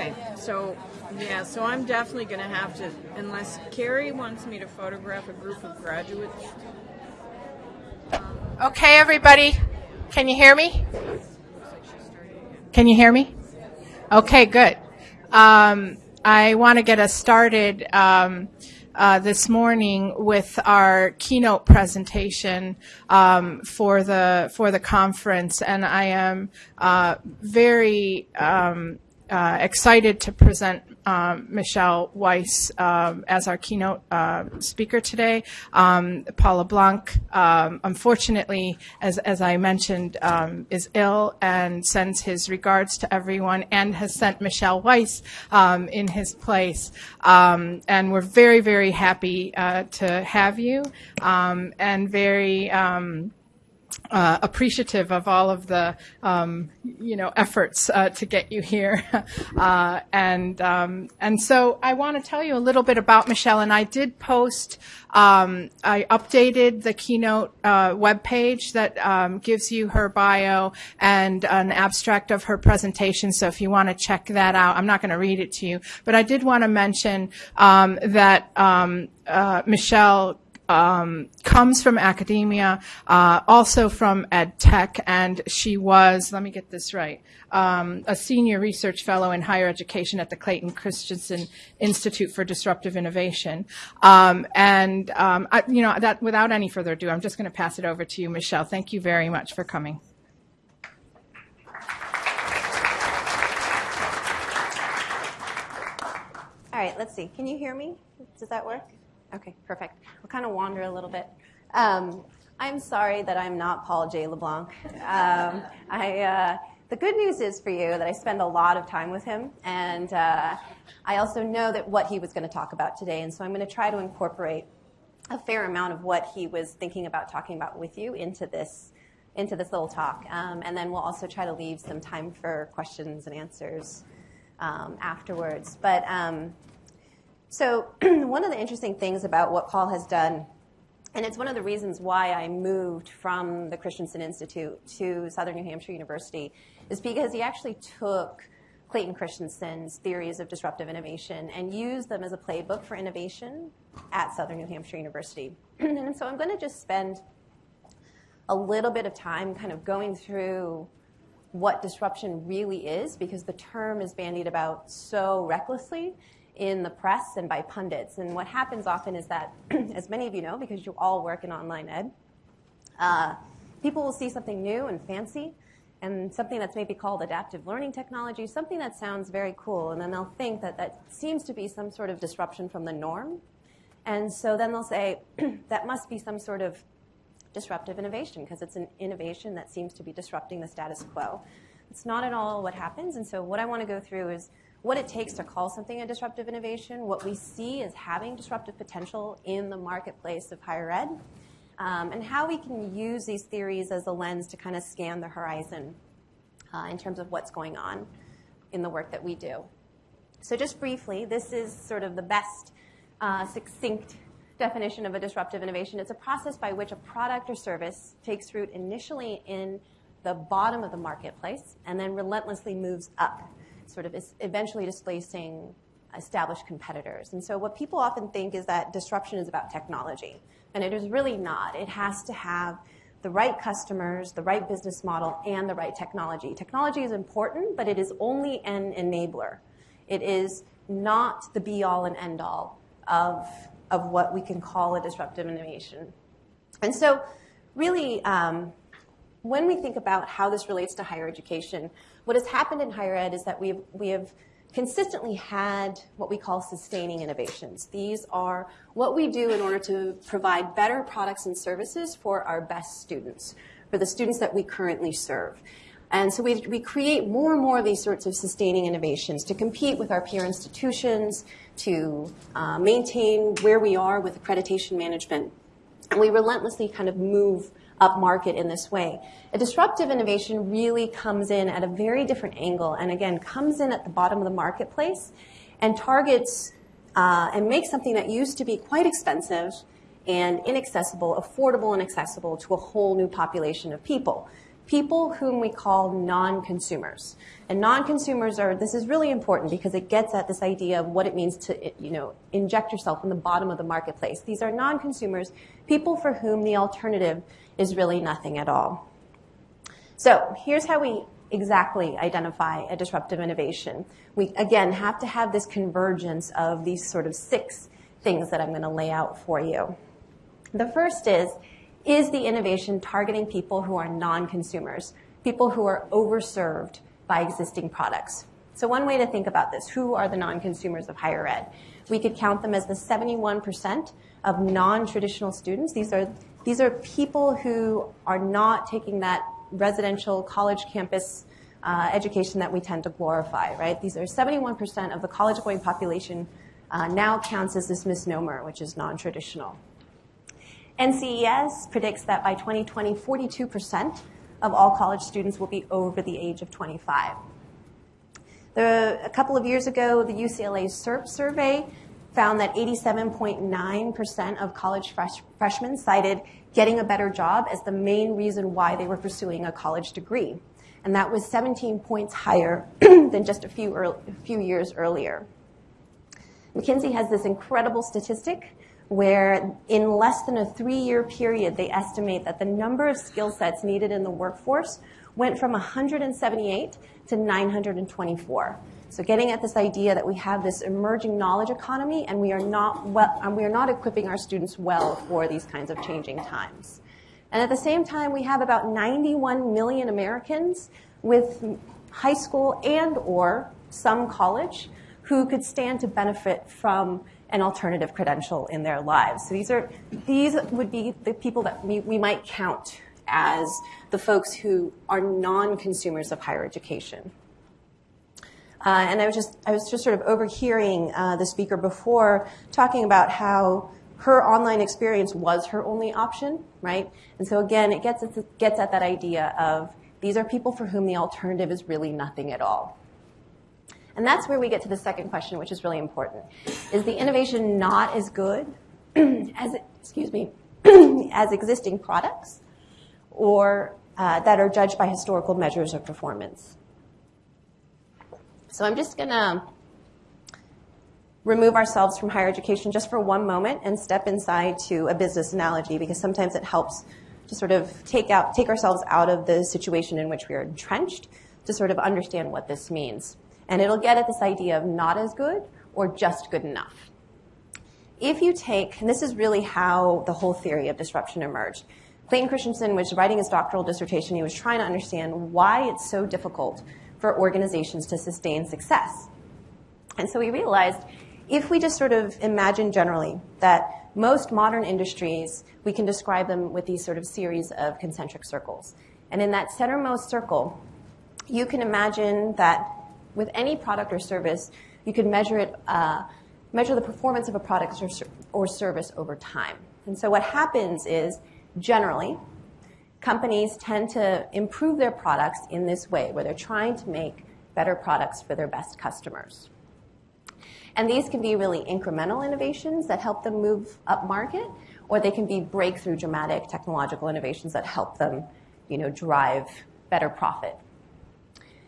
Okay, so yeah, so I'm definitely going to have to, unless Carrie wants me to photograph a group of graduates. Okay, everybody, can you hear me? Can you hear me? Okay, good. Um, I want to get us started um, uh, this morning with our keynote presentation um, for the for the conference, and I am uh, very um, uh, excited to present um, Michelle Weise um, as our keynote uh, speaker today. Um, Paul LeBlanc, um, unfortunately, as, as I mentioned, um, is ill and sends his regards to everyone and has sent Michelle Weise um, in his place. and we're very, very happy uh, to have you and very uh, appreciative of all of the um, you know efforts uh, to get you here, uh, and um, and so I want to tell you a little bit about Michelle. And I did post, um, I updated the keynote uh, webpage that um, gives you her bio and an abstract of her presentation. So if you want to check that out, I'm not going to read it to you, but I did want to mention um, that um, uh, Michelle um, comes from academia, uh, also from ed tech, and she was, let me get this right, um, a senior research fellow in higher education at the Clayton Christensen Institute for Disruptive Innovation. Um, and, um, I, you know, that without any further ado, I'm just going to pass it over to you, Michelle. Thank you very much for coming. All right, let's see. Can you hear me? Does that work? Okay, perfect. We'll kind of wander a little bit. Um, I'm sorry that I'm not Paul J. LeBlanc. Um, I, uh, the good news is for you that I spend a lot of time with him, and uh, I also know that what he was going to talk about today, and so I'm going to try to incorporate a fair amount of what he was thinking about talking about with you into this into this little talk, um, and then we'll also try to leave some time for questions and answers um, afterwards. But um, so one of the interesting things about what Paul has done, and it's one of the reasons why I moved from the Christensen Institute to Southern New Hampshire University, is because he actually took Clayton Christensen's theories of disruptive innovation and used them as a playbook for innovation at Southern New Hampshire University. and so I'm going to just spend a little bit of time kind of going through what disruption really is because the term is bandied about so recklessly in the press and by pundits. And what happens often is that, as many of you know, because you all work in online ed, uh, people will see something new and fancy and something that's maybe called adaptive learning technology, something that sounds very cool, and then they'll think that that seems to be some sort of disruption from the norm. And so then they'll say, that must be some sort of disruptive innovation because it's an innovation that seems to be disrupting the status quo. It's not at all what happens. And so what I want to go through is what it takes to call something a disruptive innovation, what we see as having disruptive potential in the marketplace of higher ed, um, and how we can use these theories as a lens to kind of scan the horizon uh, in terms of what's going on in the work that we do. So just briefly, this is sort of the best uh, succinct definition of a disruptive innovation. It's a process by which a product or service takes root initially in the bottom of the marketplace and then relentlessly moves up sort of eventually displacing established competitors. And so what people often think is that disruption is about technology. And it is really not. It has to have the right customers, the right business model, and the right technology. Technology is important, but it is only an enabler. It is not the be all and end all of, of what we can call a disruptive innovation. And so, really, um, when we think about how this relates to higher education, what has happened in higher ed is that we have, we have consistently had what we call sustaining innovations. These are what we do in order to provide better products and services for our best students, for the students that we currently serve. And so we, we create more and more of these sorts of sustaining innovations to compete with our peer institutions, to uh, maintain where we are with accreditation management. And we relentlessly kind of move upmarket in this way. A disruptive innovation really comes in at a very different angle and again comes in at the bottom of the marketplace and targets uh, and makes something that used to be quite expensive and inaccessible, affordable and accessible to a whole new population of people. people whom we call non-consumers. And non-consumers are, this is really important because it gets at this idea of what it means to, you know, inject yourself in the bottom of the marketplace. These are non-consumers, people for whom the alternative is really nothing at all. So here's how we exactly identify a disruptive innovation. We, again, have to have this convergence of these sort of six things that I'm going to lay out for you. The first is, is the innovation targeting people who are non-consumers, people who are overserved by existing products? So one way to think about this, who are the non-consumers of higher ed? We could count them as the 71% of non-traditional students. These are, these are people who are not taking that residential college campus uh, education that we tend to glorify, right? These are 71% of the college-going population uh, now counts as this misnomer, which is non-traditional. NCES predicts that by 2020, 42% of all college students will be over the age of 25. The, a couple of years ago, the UCLA CIRP survey found that 87.9% of college fresh, freshmen cited getting a better job as the main reason why they were pursuing a college degree. And that was 17 points higher than just a few, early, a few years earlier. McKinsey has this incredible statistic where in less than a three-year period, they estimate that the number of skill sets needed in the workforce went from 178 to 924. So getting at this idea that we have this emerging knowledge economy and we are not well, and we are not equipping our students well for these kinds of changing times. And at the same time, we have about 91 million Americans with high school and or some college who could stand to benefit from an alternative credential in their lives. So these are these would be the people that we, we might count as the folks who are non-consumers of higher education. Uh, and I was just I was just sort of overhearing uh, the speaker before talking about how her online experience was her only option, right? And so again, it gets gets at that idea of these are people for whom the alternative is really nothing at all. And that's where we get to the second question, which is really important. Is the innovation not as good as, excuse me, as existing products or uh, that are judged by historical measures of performance? So I'm just going to remove ourselves from higher education just for one moment and step inside to a business analogy because sometimes it helps to sort of take out take ourselves out of the situation in which we are entrenched to sort of understand what this means. And it'll get at this idea of not as good or just good enough. If you take, and this is really how the whole theory of disruption emerged. Clayton Christensen was writing his doctoral dissertation. He was trying to understand why it's so difficult for organizations to sustain success. And so we realized if we just sort of imagine generally that most modern industries, we can describe them with these sort of series of concentric circles. And in that centermost circle, you can imagine that with any product or service, you can measure it, uh, measure the performance of a product or, or service over time. And so what happens is, generally, companies tend to improve their products in this way, where they're trying to make better products for their best customers. And these can be really incremental innovations that help them move up market, or they can be breakthrough dramatic technological innovations that help them, you know, drive better profit.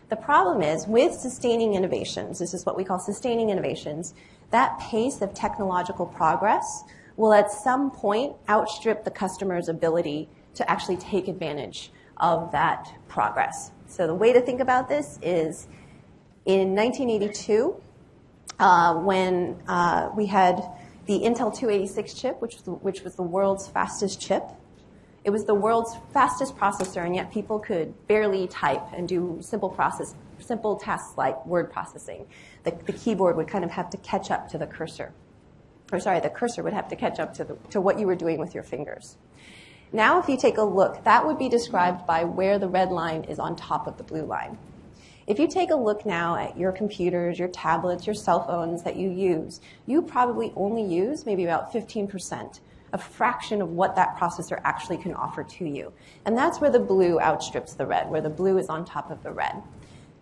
The problem is with sustaining innovations, this is what we call sustaining innovations, that pace of technological progress will at some point outstrip the customer's ability to actually take advantage of that progress. So the way to think about this is in 1982, uh, when uh, we had the Intel 286 chip, which was, the, which was the world's fastest chip. It was the world's fastest processor, and yet people could barely type and do simple process, simple tasks like word processing. The, the keyboard would kind of have to catch up to the cursor. Or sorry, the cursor would have to catch up to, the, to what you were doing with your fingers. Now, if you take a look, that would be described by where the red line is on top of the blue line. If you take a look now at your computers, your tablets, your cell phones that you use, you probably only use maybe about 15%, a fraction of what that processor actually can offer to you. And that's where the blue outstrips the red, where the blue is on top of the red.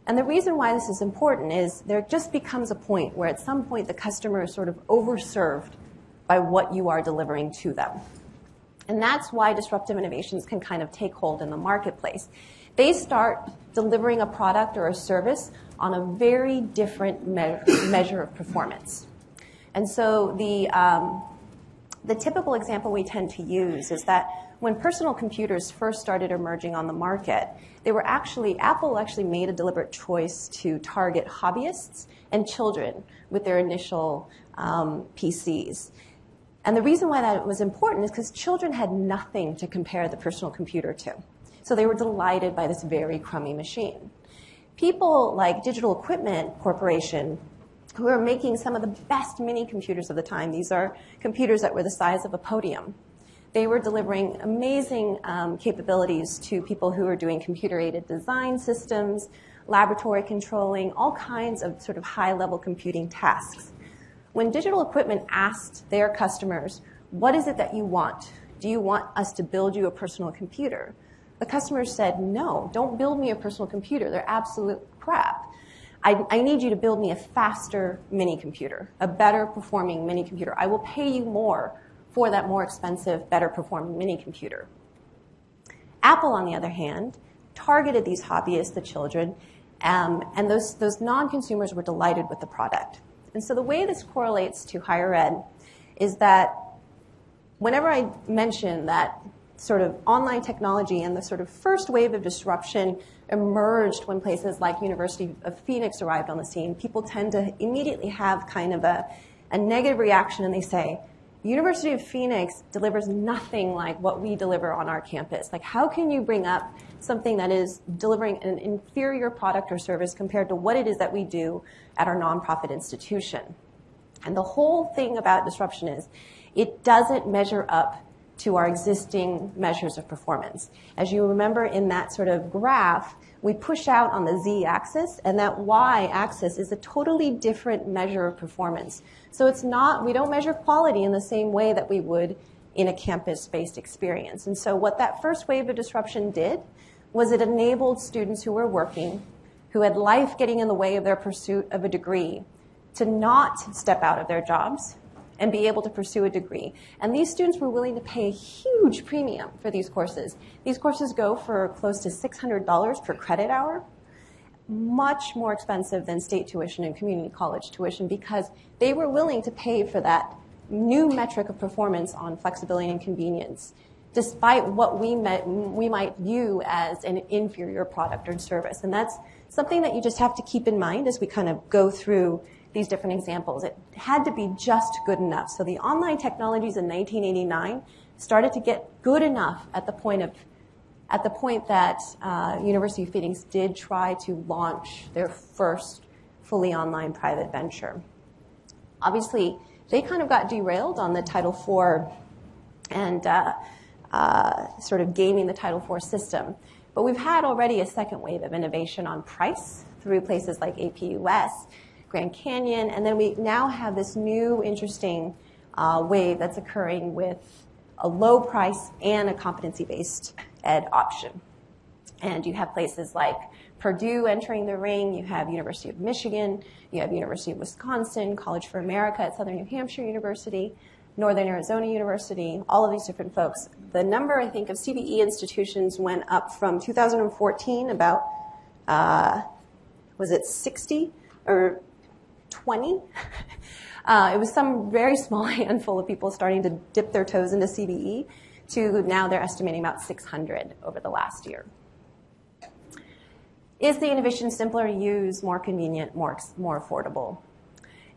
And the reason why this is important is there just becomes a point where at some point the customer is sort of overserved by what you are delivering to them. And that's why disruptive innovations can kind of take hold in the marketplace they start delivering a product or a service on a very different me- measure of performance. And so the, um, the typical example we tend to use is that when personal computers first started emerging on the market, they were actually, Apple actually made a deliberate choice to target hobbyists and children with their initial um, PCs. And the reason why that was important is because children had nothing to compare the personal computer to. So they were delighted by this very crummy machine. People like Digital Equipment Corporation, who are making some of the best mini computers of the time, these are computers that were the size of a podium. They were delivering amazing um, capabilities to people who were doing computer aided design systems, laboratory controlling, all kinds of sort of high level computing tasks. When digital equipment asked their customers, what is it that you want? Do you want us to build you a personal computer? The customers said, no, don't build me a personal computer. They're absolute crap. I, I, need you to build me a faster mini computer, a better performing mini computer. I will pay you more for that more expensive, better performing mini computer. Apple, on the other hand, targeted these hobbyists, the children, um, and those, those non consumers were delighted with the product. And so the way this correlates to higher ed is that whenever I mention that sort of online technology and the sort of first wave of disruption emerged when places like University of Phoenix arrived on the scene, people tend to immediately have kind of a, a negative reaction and they say, University of Phoenix delivers nothing like what we deliver on our campus. Like, how can you bring up something that is delivering an inferior product or service compared to what it is that we do at our nonprofit institution? And the whole thing about disruption is it doesn't measure up to our existing measures of performance. As you remember in that sort of graph, we push out on the z-axis, and that y-axis is a totally different measure of performance. So it's not, we don't measure quality in the same way that we would in a campus-based experience. And so what that first wave of disruption did was it enabled students who were working, who had life getting in the way of their pursuit of a degree, to not step out of their jobs, and be able to pursue a degree. And these students were willing to pay a huge premium for these courses. These courses go for close to $600 per credit hour, much more expensive than state tuition and community college tuition because they were willing to pay for that new metric of performance on flexibility and convenience, despite what we, met, we might view as an inferior product or service. And that's something that you just have to keep in mind as we kind of go through these different examples. It had to be just good enough. So the online technologies in 1989 started to get good enough at the point of at the point that uh, University of Phoenix did try to launch their first fully online private venture. Obviously, they kind of got derailed on the Title IV and uh, uh, sort of gaming the Title IV system. But we've had already a second wave of innovation on price through places like APUS Grand Canyon, and then we now have this new interesting uh, wave that's occurring with a low price and a competency based ed option. And you have places like Purdue entering the ring, you have University of Michigan, you have University of Wisconsin, College for America at Southern New Hampshire University, Northern Arizona University, all of these different folks. The number, I think, of CBE institutions went up from 2014 about, uh, was it 60 or 20. Uh, it was some very small handful of people starting to dip their toes into CBE to now they're estimating about 600 over the last year. Is the innovation simpler to use, more convenient, more, more affordable?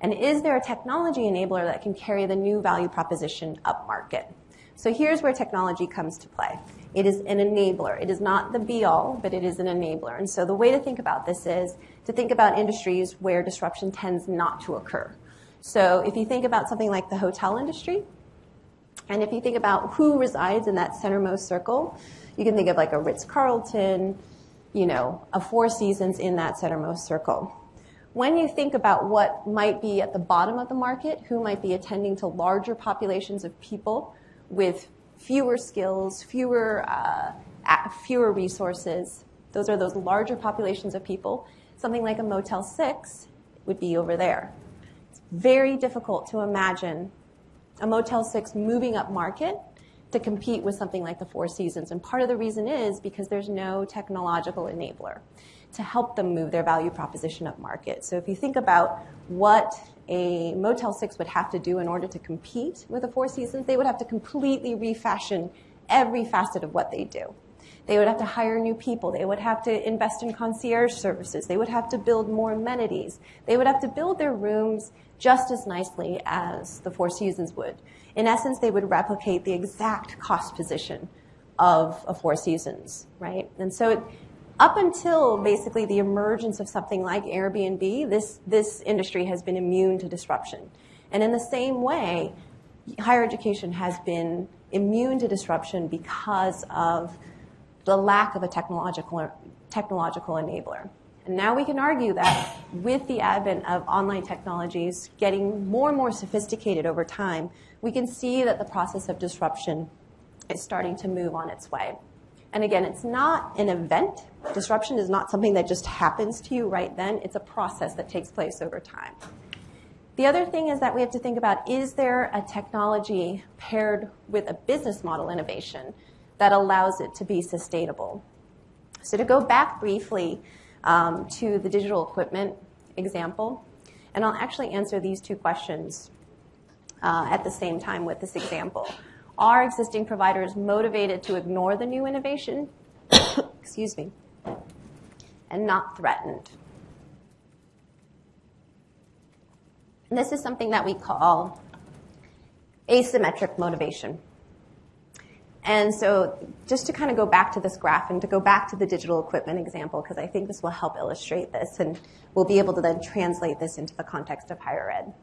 And is there a technology enabler that can carry the new value proposition up market? So here's where technology comes to play. It is an enabler. It is not the be all, but it is an enabler. And so the way to think about this is to think about industries where disruption tends not to occur. So if you think about something like the hotel industry, and if you think about who resides in that centermost circle, you can think of like a Ritz Carlton, you know, a Four Seasons in that centermost circle. When you think about what might be at the bottom of the market, who might be attending to larger populations of people with fewer skills, fewer, uh, fewer resources. Those are those larger populations of people. Something like a Motel 6 would be over there. It's very difficult to imagine a Motel 6 moving up market to compete with something like the Four Seasons. And part of the reason is because there's no technological enabler to help them move their value proposition up market. So if you think about what a Motel 6 would have to do in order to compete with the Four Seasons, they would have to completely refashion every facet of what they do. They would have to hire new people. They would have to invest in concierge services. They would have to build more amenities. They would have to build their rooms just as nicely as the Four Seasons would. In essence, they would replicate the exact cost position of a Four Seasons, right? And so it, up until basically the emergence of something like Airbnb, this, this industry has been immune to disruption. And in the same way, higher education has been immune to disruption because of the lack of a technological, technological enabler. And now we can argue that with the advent of online technologies getting more and more sophisticated over time, we can see that the process of disruption is starting to move on its way. And again, it's not an event. Disruption is not something that just happens to you right then. It's a process that takes place over time. The other thing is that we have to think about is there a technology paired with a business model innovation that allows it to be sustainable? So to go back briefly um, to the digital equipment example, and I'll actually answer these two questions uh, at the same time with this example. Are existing providers motivated to ignore the new innovation? Excuse me. And not threatened. And this is something that we call asymmetric motivation. And so just to kind of go back to this graph and to go back to the digital equipment example, because I think this will help illustrate this and we'll be able to then translate this into the context of higher ed.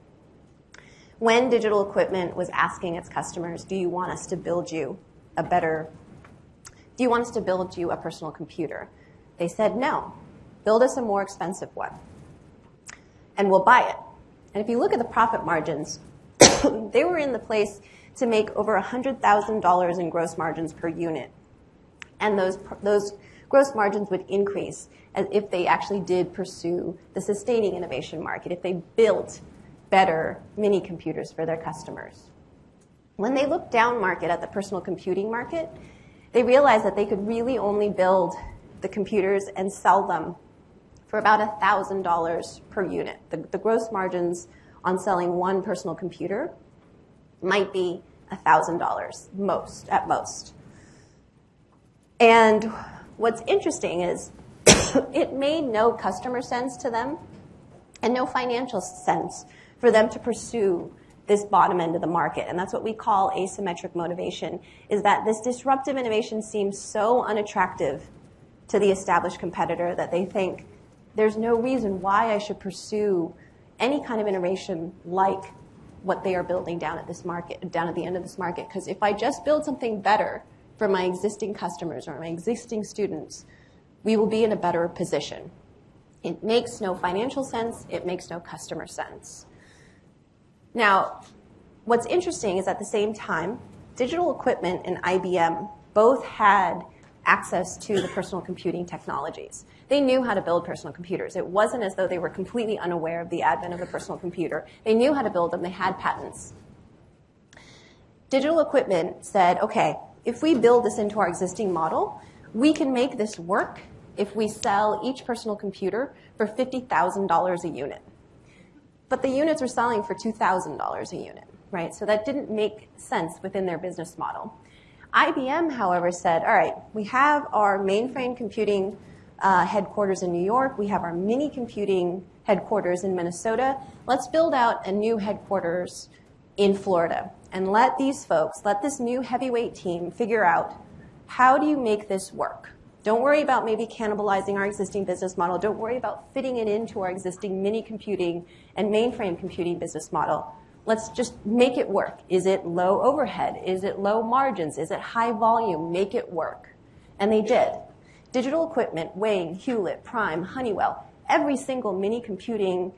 When digital equipment was asking its customers, do you want us to build you a better, do you want us to build you a personal computer? They said, no, build us a more expensive one and we'll buy it. And if you look at the profit margins, they were in the place to make over $100,000 in gross margins per unit. And those, those gross margins would increase as if they actually did pursue the sustaining innovation market, if they built better mini computers for their customers. When they looked down market at the personal computing market, they realized that they could really only build the computers and sell them for about $1,000 per unit. The, the gross margins on selling one personal computer might be $1,000, most, at most. And what's interesting is it made no customer sense to them and no financial sense for them to pursue this bottom end of the market. And that's what we call asymmetric motivation, is that this disruptive innovation seems so unattractive to the established competitor that they think there's no reason why I should pursue any kind of innovation like what they are building down at this market, down at the end of this market. Because if I just build something better for my existing customers or my existing students, we will be in a better position. It makes no financial sense. It makes no customer sense. Now, what's interesting is at the same time, digital equipment and IBM both had access to the personal computing technologies. They knew how to build personal computers. It wasn't as though they were completely unaware of the advent of the personal computer. They knew how to build them. They had patents. Digital equipment said, okay, if we build this into our existing model, we can make this work if we sell each personal computer for $50,000 a unit. But the units were selling for $2,000 a unit, right? So that didn't make sense within their business model. IBM, however, said, all right, we have our mainframe computing uh, headquarters in New York. We have our mini computing headquarters in Minnesota. Let's build out a new headquarters in Florida and let these folks, let this new heavyweight team figure out how do you make this work? Don't worry about maybe cannibalizing our existing business model. Don't worry about fitting it into our existing mini computing and mainframe computing business model. Let's just make it work. Is it low overhead? Is it low margins? Is it high volume? Make it work. And they did. Digital equipment, Wang, Hewlett, Prime, Honeywell, every single mini computing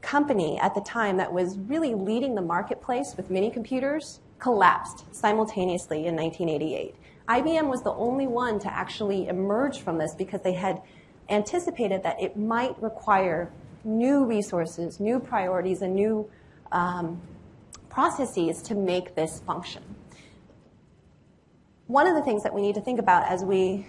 company at the time that was really leading the marketplace with mini computers collapsed simultaneously in 1988. IBM was the only one to actually emerge from this because they had anticipated that it might require new resources, new priorities, and new um, processes to make this function. one of the things that we need to think about as we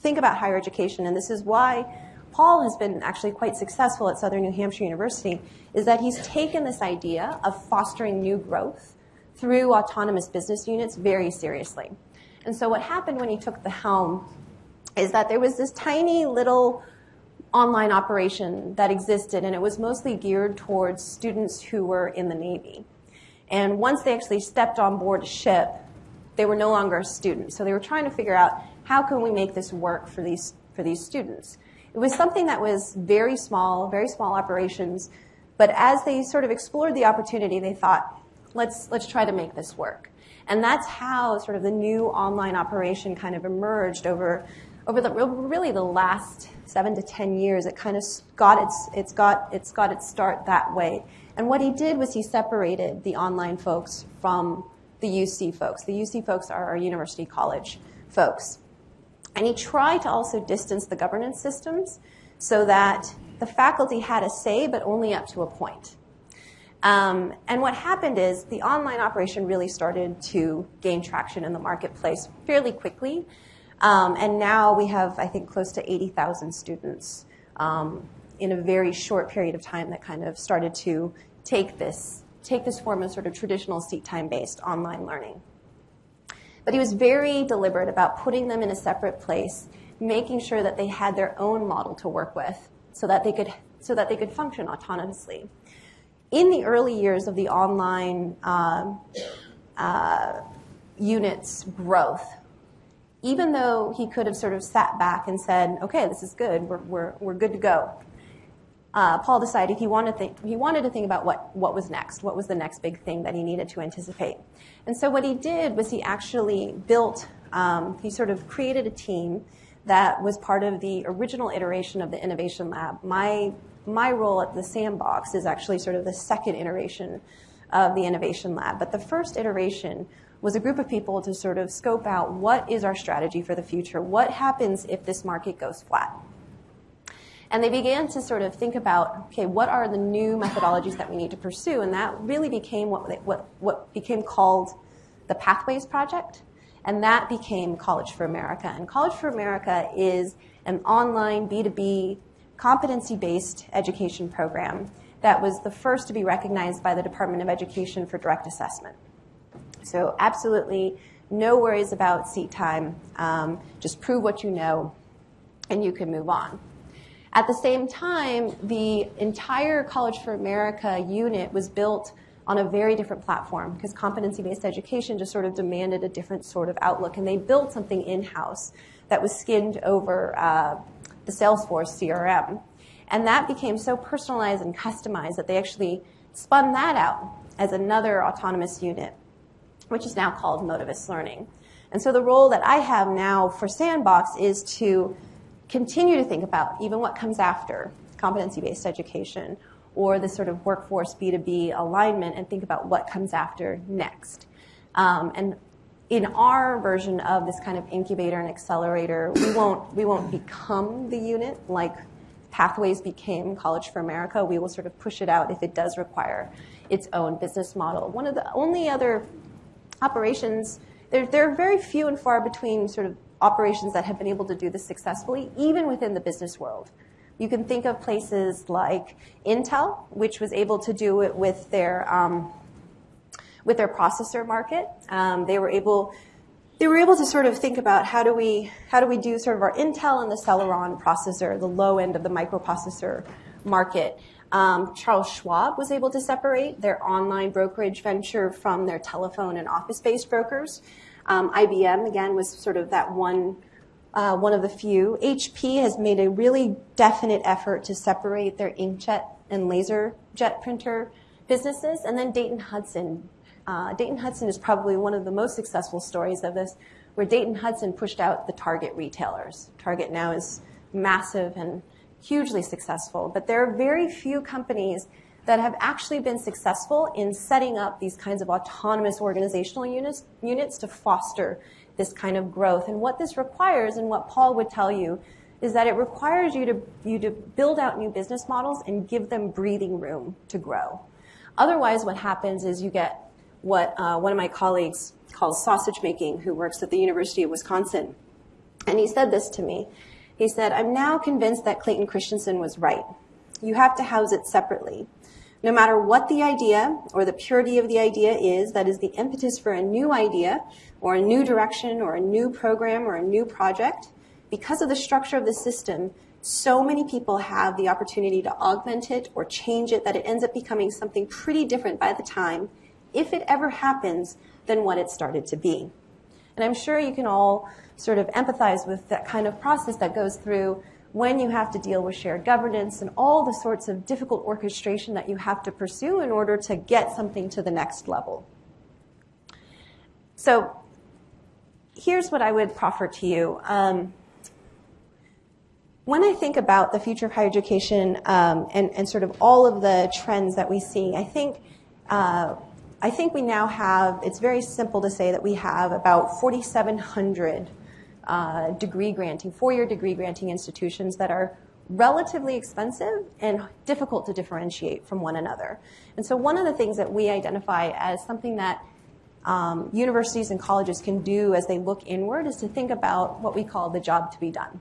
think about higher education, and this is why Paul has been actually quite successful at Southern New Hampshire University, is that he's taken this idea of fostering new growth through autonomous business units very seriously. And so what happened when he took the helm is that there was this tiny little online operation that existed, and it was mostly geared towards students who were in the Navy. And once they actually stepped on board a ship, they were no longer a student. So they were trying to figure out how can we make this work for these, for these students. It was something that was very small, very small operations, but as they sort of explored the opportunity, they thought, let's, let's try to make this work. And that's how sort of the new online operation kind of emerged over, over the, really the last seven to ten years. It kind of got its, it's got, it's got its start that way. And what he did was he separated the online folks from the UC folks. The UC folks are our university college folks. And he tried to also distance the governance systems so that the faculty had a say, but only up to a point. Um, and what happened is the online operation really started to gain traction in the marketplace fairly quickly. Um, and now we have, I think, close to 80,000 students um, in a very short period of time that kind of started to take this, take this form of sort of traditional seat time based online learning. But he was very deliberate about putting them in a separate place, making sure that they had their own model to work with so that they could, so that they could function autonomously. In the early years of the online uh, uh, units growth, even though he could have sort of sat back and said, okay, this is good, we're, we're, we're good to go, uh, Paul decided he wanted, to think, he wanted to think about what, what was next, what was the next big thing that he needed to anticipate. And so what he did was he actually built, um, he sort of created a team that was part of the original iteration of the Innovation Lab. My, my role at the Sandbox is actually sort of the second iteration of the Innovation Lab. But the first iteration was a group of people to sort of scope out what is our strategy for the future? What happens if this market goes flat? And they began to sort of think about, okay, what are the new methodologies that we need to pursue? And that really became what, what, what became called the Pathways Project. And that became College for America. And College for America is an online B2B competency based education program that was the first to be recognized by the Department of Education for direct assessment. So, absolutely no worries about seat time. Um, just prove what you know, and you can move on. At the same time, the entire College for America unit was built on a very different platform because competency based education just sort of demanded a different sort of outlook. And they built something in house that was skinned over uh, the Salesforce CRM. And that became so personalized and customized that they actually spun that out as another autonomous unit, which is now called Motivis Learning. And so the role that I have now for Sandbox is to continue to think about even what comes after competency-based education or the sort of workforce B2B alignment and think about what comes after next. Um, and in our version of this kind of incubator and accelerator, we won't, we won't become the unit like Pathways became College for America. We will sort of push it out if it does require its own business model. One of the only other operations, there, there are very few and far between sort of operations that have been able to do this successfully, even within the business world. You can think of places like Intel, which was able to do it with their um, with their processor market. Um, they were able they were able to sort of think about how do we how do we do sort of our Intel and the Celeron processor, the low end of the microprocessor market. Um, Charles Schwab was able to separate their online brokerage venture from their telephone and office-based brokers. Um, IBM, again, was sort of that one, uh, one of the few. HP has made a really definite effort to separate their inkjet and laser jet printer businesses. And then Dayton Hudson. Uh, Dayton Hudson is probably one of the most successful stories of this, where Dayton Hudson pushed out the Target retailers. Target now is massive and hugely successful, but there are very few companies that have actually been successful in setting up these kinds of autonomous organizational units, units to foster this kind of growth. And what this requires, and what Paul would tell you, is that it requires you to, you to build out new business models and give them breathing room to grow. Otherwise, what happens is you get what uh, one of my colleagues calls sausage making, who works at the University of Wisconsin. And he said this to me. He said, I'm now convinced that Clayton Christensen was right. You have to house it separately. No matter what the idea or the purity of the idea is, that is the impetus for a new idea or a new direction or a new program or a new project, because of the structure of the system, so many people have the opportunity to augment it or change it that it ends up becoming something pretty different by the time, if it ever happens, than what it started to be. And I'm sure you can all sort of empathize with that kind of process that goes through when you have to deal with shared governance and all the sorts of difficult orchestration that you have to pursue in order to get something to the next level. So here's what I would proffer to you. Um, when I think about the future of higher education um, and, and, sort of all of the trends that we see, I think uh, I think we now have. It's very simple to say that we have about 4,700 uh, degree granting, four-year degree granting institutions that are relatively expensive and difficult to differentiate from one another. And so one of the things that we identify as something that um, universities and colleges can do as they look inward is to think about what we call the job to be done.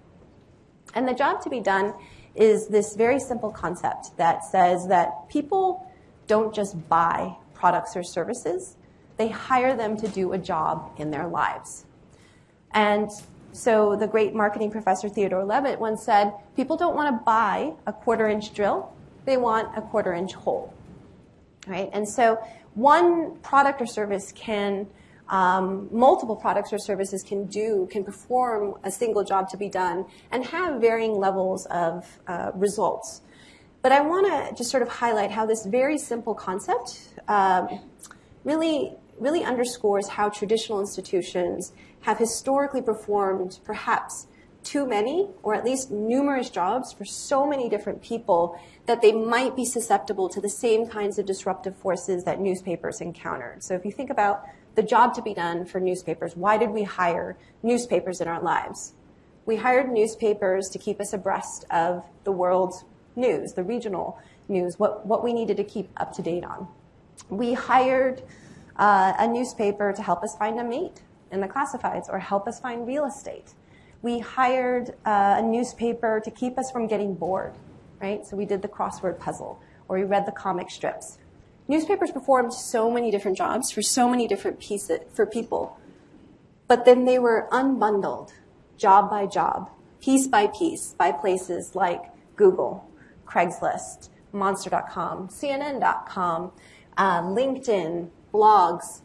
And the job to be done is this very simple concept that says that people don't just buy products or services, they hire them to do a job in their lives. And so the great marketing professor Theodore Levitt once said, people don't want to buy a quarter inch drill, they want a quarter inch hole. Right? And so one product or service can, um, multiple products or services can do, can perform a single job to be done and have varying levels of uh, results. But I want to just sort of highlight how this very simple concept um, really, really underscores how traditional institutions have historically performed perhaps too many or at least numerous jobs for so many different people that they might be susceptible to the same kinds of disruptive forces that newspapers encountered. So if you think about the job to be done for newspapers, why did we hire newspapers in our lives? We hired newspapers to keep us abreast of the world's news, the regional news, what, what we needed to keep up to date on. We hired uh, a newspaper to help us find a mate in the classifieds or help us find real estate. We hired uh, a newspaper to keep us from getting bored, right? So we did the crossword puzzle or we read the comic strips. Newspapers performed so many different jobs for so many different pieces for people. But then they were unbundled job by job, piece by piece by places like Google, Craigslist, Monster.com, CNN.com, uh, LinkedIn, blogs,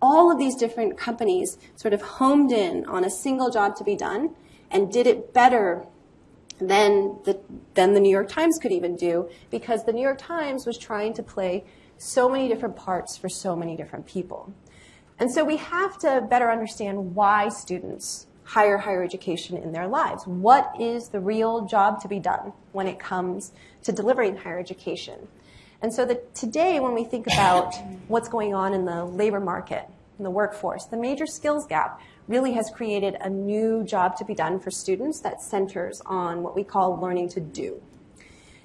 all of these different companies sort of homed in on a single job to be done and did it better than the, than the New York Times could even do because the New York Times was trying to play so many different parts for so many different people. And so we have to better understand why students hire higher education in their lives. What is the real job to be done when it comes to delivering higher education? And so that today, when we think about what's going on in the labor market, in the workforce, the major skills gap really has created a new job to be done for students that centers on what we call learning to do.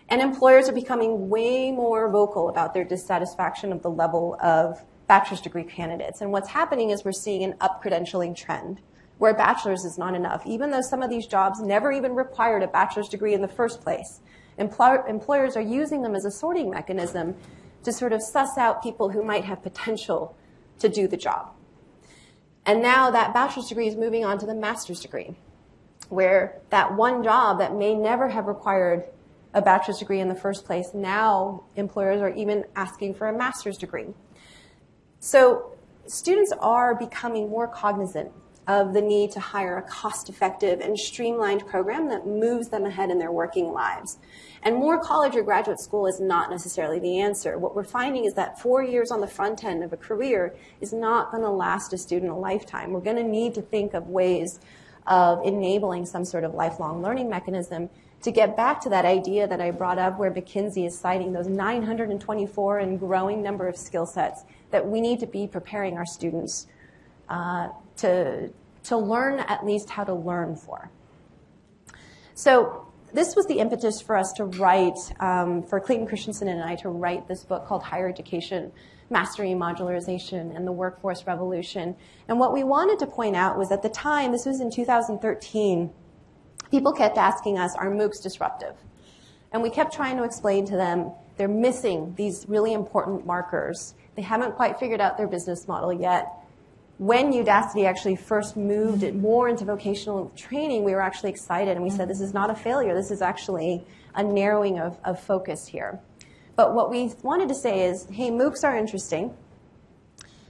And employers are becoming way more vocal about their dissatisfaction of the level of bachelor's degree candidates. And what's happening is we're seeing an up credentialing trend where a bachelor's is not enough, even though some of these jobs never even required a bachelor's degree in the first place employers are using them as a sorting mechanism to sort of suss out people who might have potential to do the job. And now that bachelor's degree is moving on to the master's degree, where that one job that may never have required a bachelor's degree in the first place, now employers are even asking for a master's degree. So students are becoming more cognizant of the need to hire a cost effective and streamlined program that moves them ahead in their working lives. And more college or graduate school is not necessarily the answer. What we're finding is that four years on the front end of a career is not going to last a student a lifetime. We're going to need to think of ways of enabling some sort of lifelong learning mechanism to get back to that idea that I brought up where McKinsey is citing those 924 and growing number of skill sets that we need to be preparing our students uh, to, to learn at least how to learn for. So this was the impetus for us to write, um, for Clayton Christensen and I to write this book called Hire Education Mastery Modularization and the Workforce Revolution. And what we wanted to point out was at the time, this was in 2013, people kept asking us, are MOOCs disruptive? And we kept trying to explain to them they're missing these really important markers. They haven't quite figured out their business model yet. When Udacity actually first moved it more into vocational training, we were actually excited and we said, this is not a failure. This is actually a narrowing of, of focus here. But what we wanted to say is, hey, MOOCs are interesting,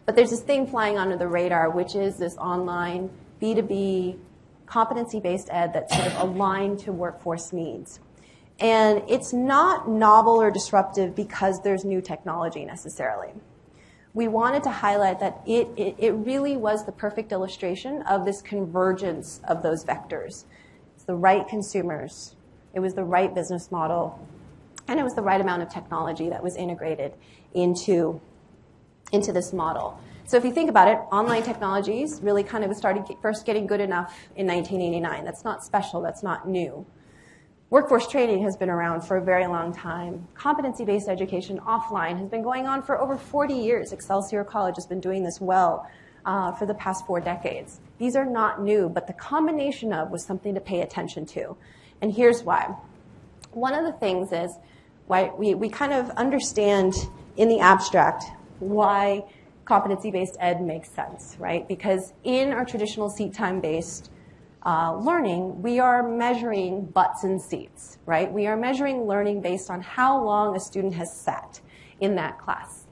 but there's this thing flying under the radar, which is this online B2B competency-based ed that's sort of aligned to workforce needs. And it's not novel or disruptive because there's new technology necessarily. We wanted to highlight that it, it, it really was the perfect illustration of this convergence of those vectors. It's the right consumers, it was the right business model, and it was the right amount of technology that was integrated into, into this model. So if you think about it, online technologies really kind of started first getting good enough in 1989. That's not special, that's not new. Workforce training has been around for a very long time. Competency-based education offline has been going on for over 40 years. Excelsior College has been doing this well uh, for the past four decades. These are not new, but the combination of was something to pay attention to. And here's why. One of the things is why we, we kind of understand in the abstract why competency-based ed makes sense, right? Because in our traditional seat time-based uh, learning, we are measuring butts and seats, right? We are measuring learning based on how long a student has sat in that class.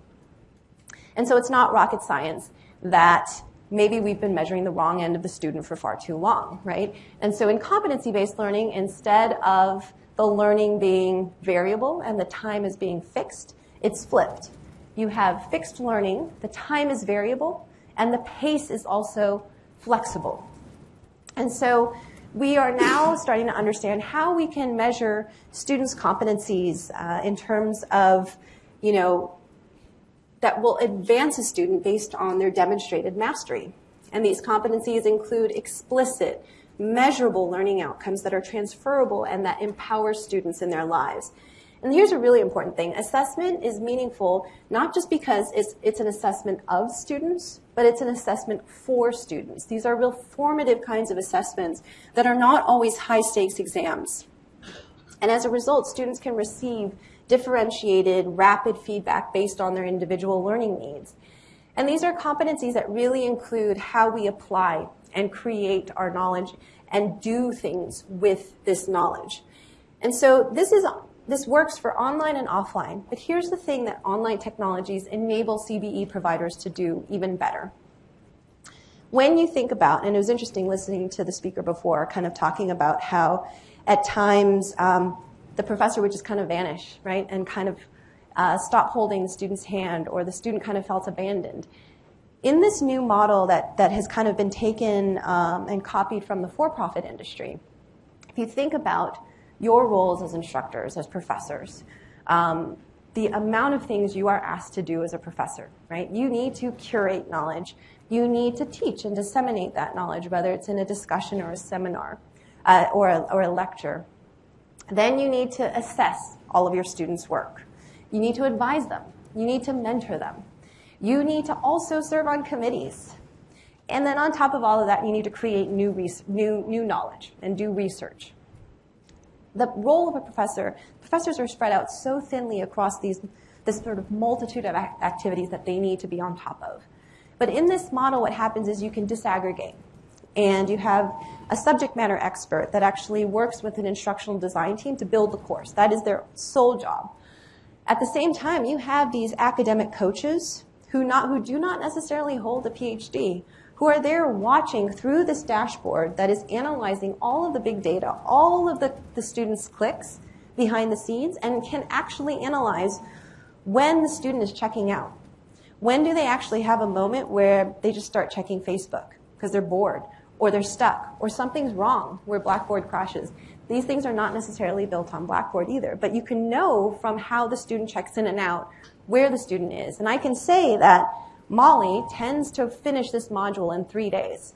And so it's not rocket science that maybe we've been measuring the wrong end of the student for far too long, right? And so in competency-based learning, instead of the learning being variable and the time is being fixed, it's flipped you have fixed learning, the time is variable, and the pace is also flexible. And so we are now starting to understand how we can measure students' competencies uh, in terms of, you know, that will advance a student based on their demonstrated mastery. And these competencies include explicit, measurable learning outcomes that are transferable and that empower students in their lives. And here's a really important thing. Assessment is meaningful not just because it's, it's an assessment of students, but it's an assessment for students. These are real formative kinds of assessments that are not always high stakes exams. And as a result, students can receive differentiated, rapid feedback based on their individual learning needs. And these are competencies that really include how we apply and create our knowledge and do things with this knowledge. And so this is this works for online and offline, but here's the thing that online technologies enable CBE providers to do even better. When you think about, and it was interesting listening to the speaker before, kind of talking about how at times um, the professor would just kind of vanish, right, and kind of uh, stop holding the student's hand, or the student kind of felt abandoned. In this new model that, that has kind of been taken um, and copied from the for-profit industry, if you think about your roles as instructors, as professors, um, the amount of things you are asked to do as a professor, right? You need to curate knowledge. You need to teach and disseminate that knowledge, whether it's in a discussion or a seminar uh, or, a, or a lecture. Then you need to assess all of your students' work. You need to advise them. You need to mentor them. You need to also serve on committees. And then on top of all of that, you need to create new, new, new knowledge and do research the role of a professor, professors are spread out so thinly across these, this sort of multitude of activities that they need to be on top of. But in this model, what happens is you can disaggregate. And you have a subject matter expert that actually works with an instructional design team to build the course. That is their sole job. At the same time, you have these academic coaches who, not, who do not necessarily hold a PhD, who are there watching through this dashboard that is analyzing all of the big data, all of the, the students' clicks behind the scenes, and can actually analyze when the student is checking out. When do they actually have a moment where they just start checking Facebook because they're bored, or they're stuck, or something's wrong where Blackboard crashes? These things are not necessarily built on Blackboard either, but you can know from how the student checks in and out where the student is. And I can say that Molly tends to finish this module in three days.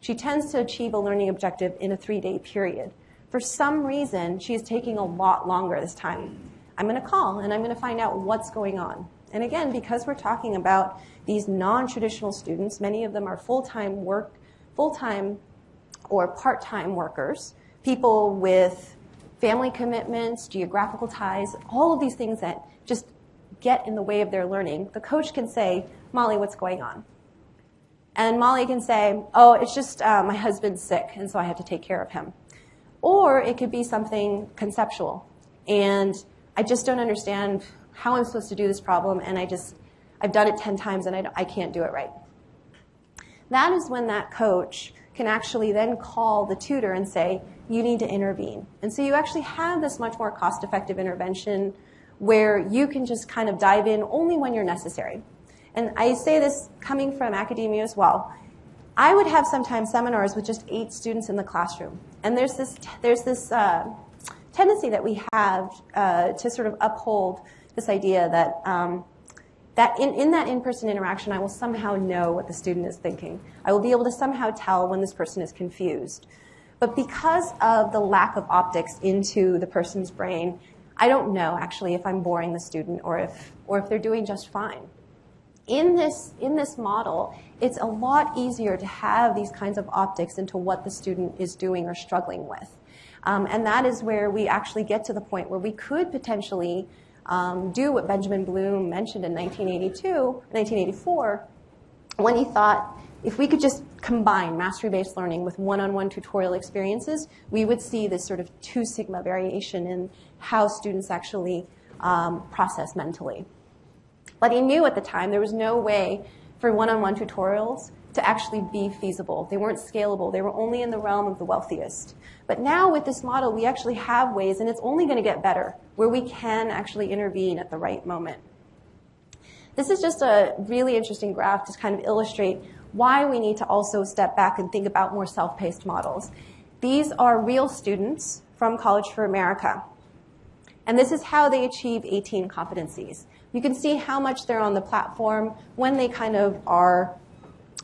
She tends to achieve a learning objective in a three-day period. For some reason, she is taking a lot longer this time. I'm going to call and I'm going to find out what's going on. And again, because we're talking about these non-traditional students, many of them are full-time work, full-time or part-time workers, people with family commitments, geographical ties, all of these things that just get in the way of their learning. The coach can say, Molly, what's going on? And Molly can say, oh, it's just uh, my husband's sick, and so I have to take care of him. Or it could be something conceptual. And I just don't understand how I'm supposed to do this problem, and I just, I've done it 10 times and I, I can't do it right. That is when that coach can actually then call the tutor and say, you need to intervene. And so you actually have this much more cost effective intervention where you can just kind of dive in only when you're necessary. And I say this coming from academia as well. I would have sometimes seminars with just eight students in the classroom. And there's this, there's this uh, tendency that we have uh, to sort of uphold this idea that, um, that in, in that in-person interaction, I will somehow know what the student is thinking. I will be able to somehow tell when this person is confused. But because of the lack of optics into the person's brain, I don't know actually if I'm boring the student or if, or if they're doing just fine. In this, in this model, it's a lot easier to have these kinds of optics into what the student is doing or struggling with. Um, and that is where we actually get to the point where we could potentially um, do what Benjamin Bloom mentioned in 1982, 1984, when he thought if we could just combine mastery-based learning with one-on-one tutorial experiences, we would see this sort of two sigma variation in how students actually um, process mentally. But he knew at the time there was no way for one-on-one tutorials to actually be feasible. They weren't scalable. They were only in the realm of the wealthiest. But now with this model, we actually have ways, and it's only going to get better, where we can actually intervene at the right moment. This is just a really interesting graph to kind of illustrate why we need to also step back and think about more self-paced models. These are real students from College for America. And this is how they achieve 18 competencies. You can see how much they're on the platform when they kind of are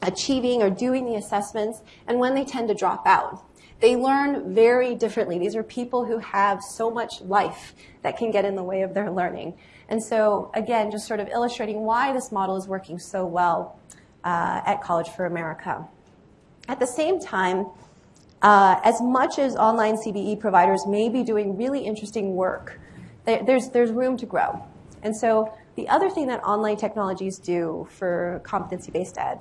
achieving or doing the assessments and when they tend to drop out. They learn very differently. These are people who have so much life that can get in the way of their learning. And so, again, just sort of illustrating why this model is working so well uh, at College for America. At the same time, uh, as much as online CBE providers may be doing really interesting work, there's, there's room to grow. And so the other thing that online technologies do for competency-based ed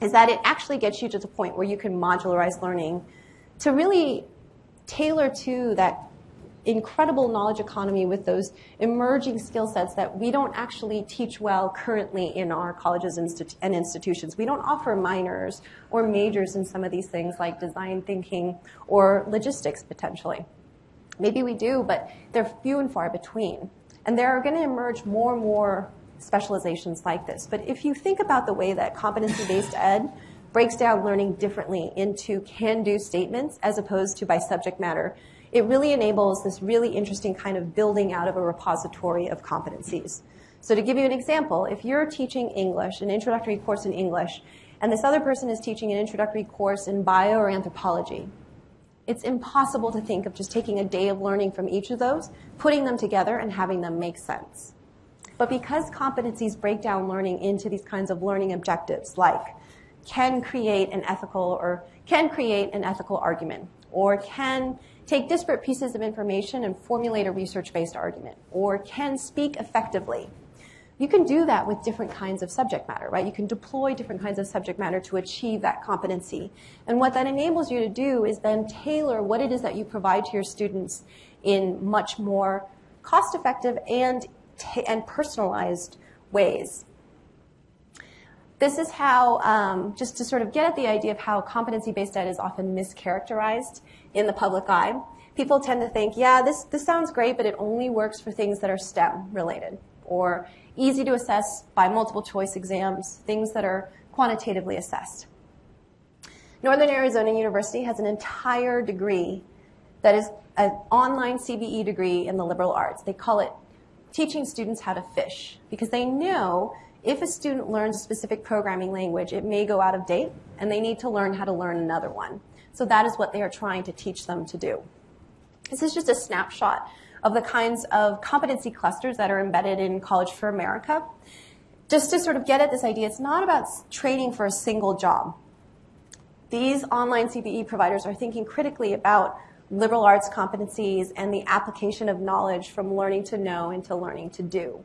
is that it actually gets you to the point where you can modularize learning to really tailor to that incredible knowledge economy with those emerging skill sets that we don't actually teach well currently in our colleges and institutions. We don't offer minors or majors in some of these things like design thinking or logistics potentially. Maybe we do, but they're few and far between. And there are going to emerge more and more specializations like this. But if you think about the way that competency-based ed breaks down learning differently into can-do statements as opposed to by subject matter, it really enables this really interesting kind of building out of a repository of competencies. So to give you an example, if you're teaching English, an introductory course in English, and this other person is teaching an introductory course in bio or anthropology, it's impossible to think of just taking a day of learning from each of those, putting them together, and having them make sense. But because competencies break down learning into these kinds of learning objectives, like can create an ethical or can create an ethical argument, or can take disparate pieces of information and formulate a research-based argument, or can speak effectively. You can do that with different kinds of subject matter, right? You can deploy different kinds of subject matter to achieve that competency. And what that enables you to do is then tailor what it is that you provide to your students in much more cost-effective and, and personalized ways. This is how, um, just to sort of get at the idea of how competency-based ed is often mischaracterized in the public eye, people tend to think, yeah, this, this sounds great, but it only works for things that are STEM related or easy to assess by multiple choice exams, things that are quantitatively assessed. Northern Arizona University has an entire degree that is an online CBE degree in the liberal arts. They call it teaching students how to fish because they know if a student learns a specific programming language, it may go out of date and they need to learn how to learn another one. So that is what they are trying to teach them to do. This is just a snapshot of the kinds of competency clusters that are embedded in College for America. Just to sort of get at this idea, it's not about training for a single job. These online CBE providers are thinking critically about liberal arts competencies and the application of knowledge from learning to know into learning to do.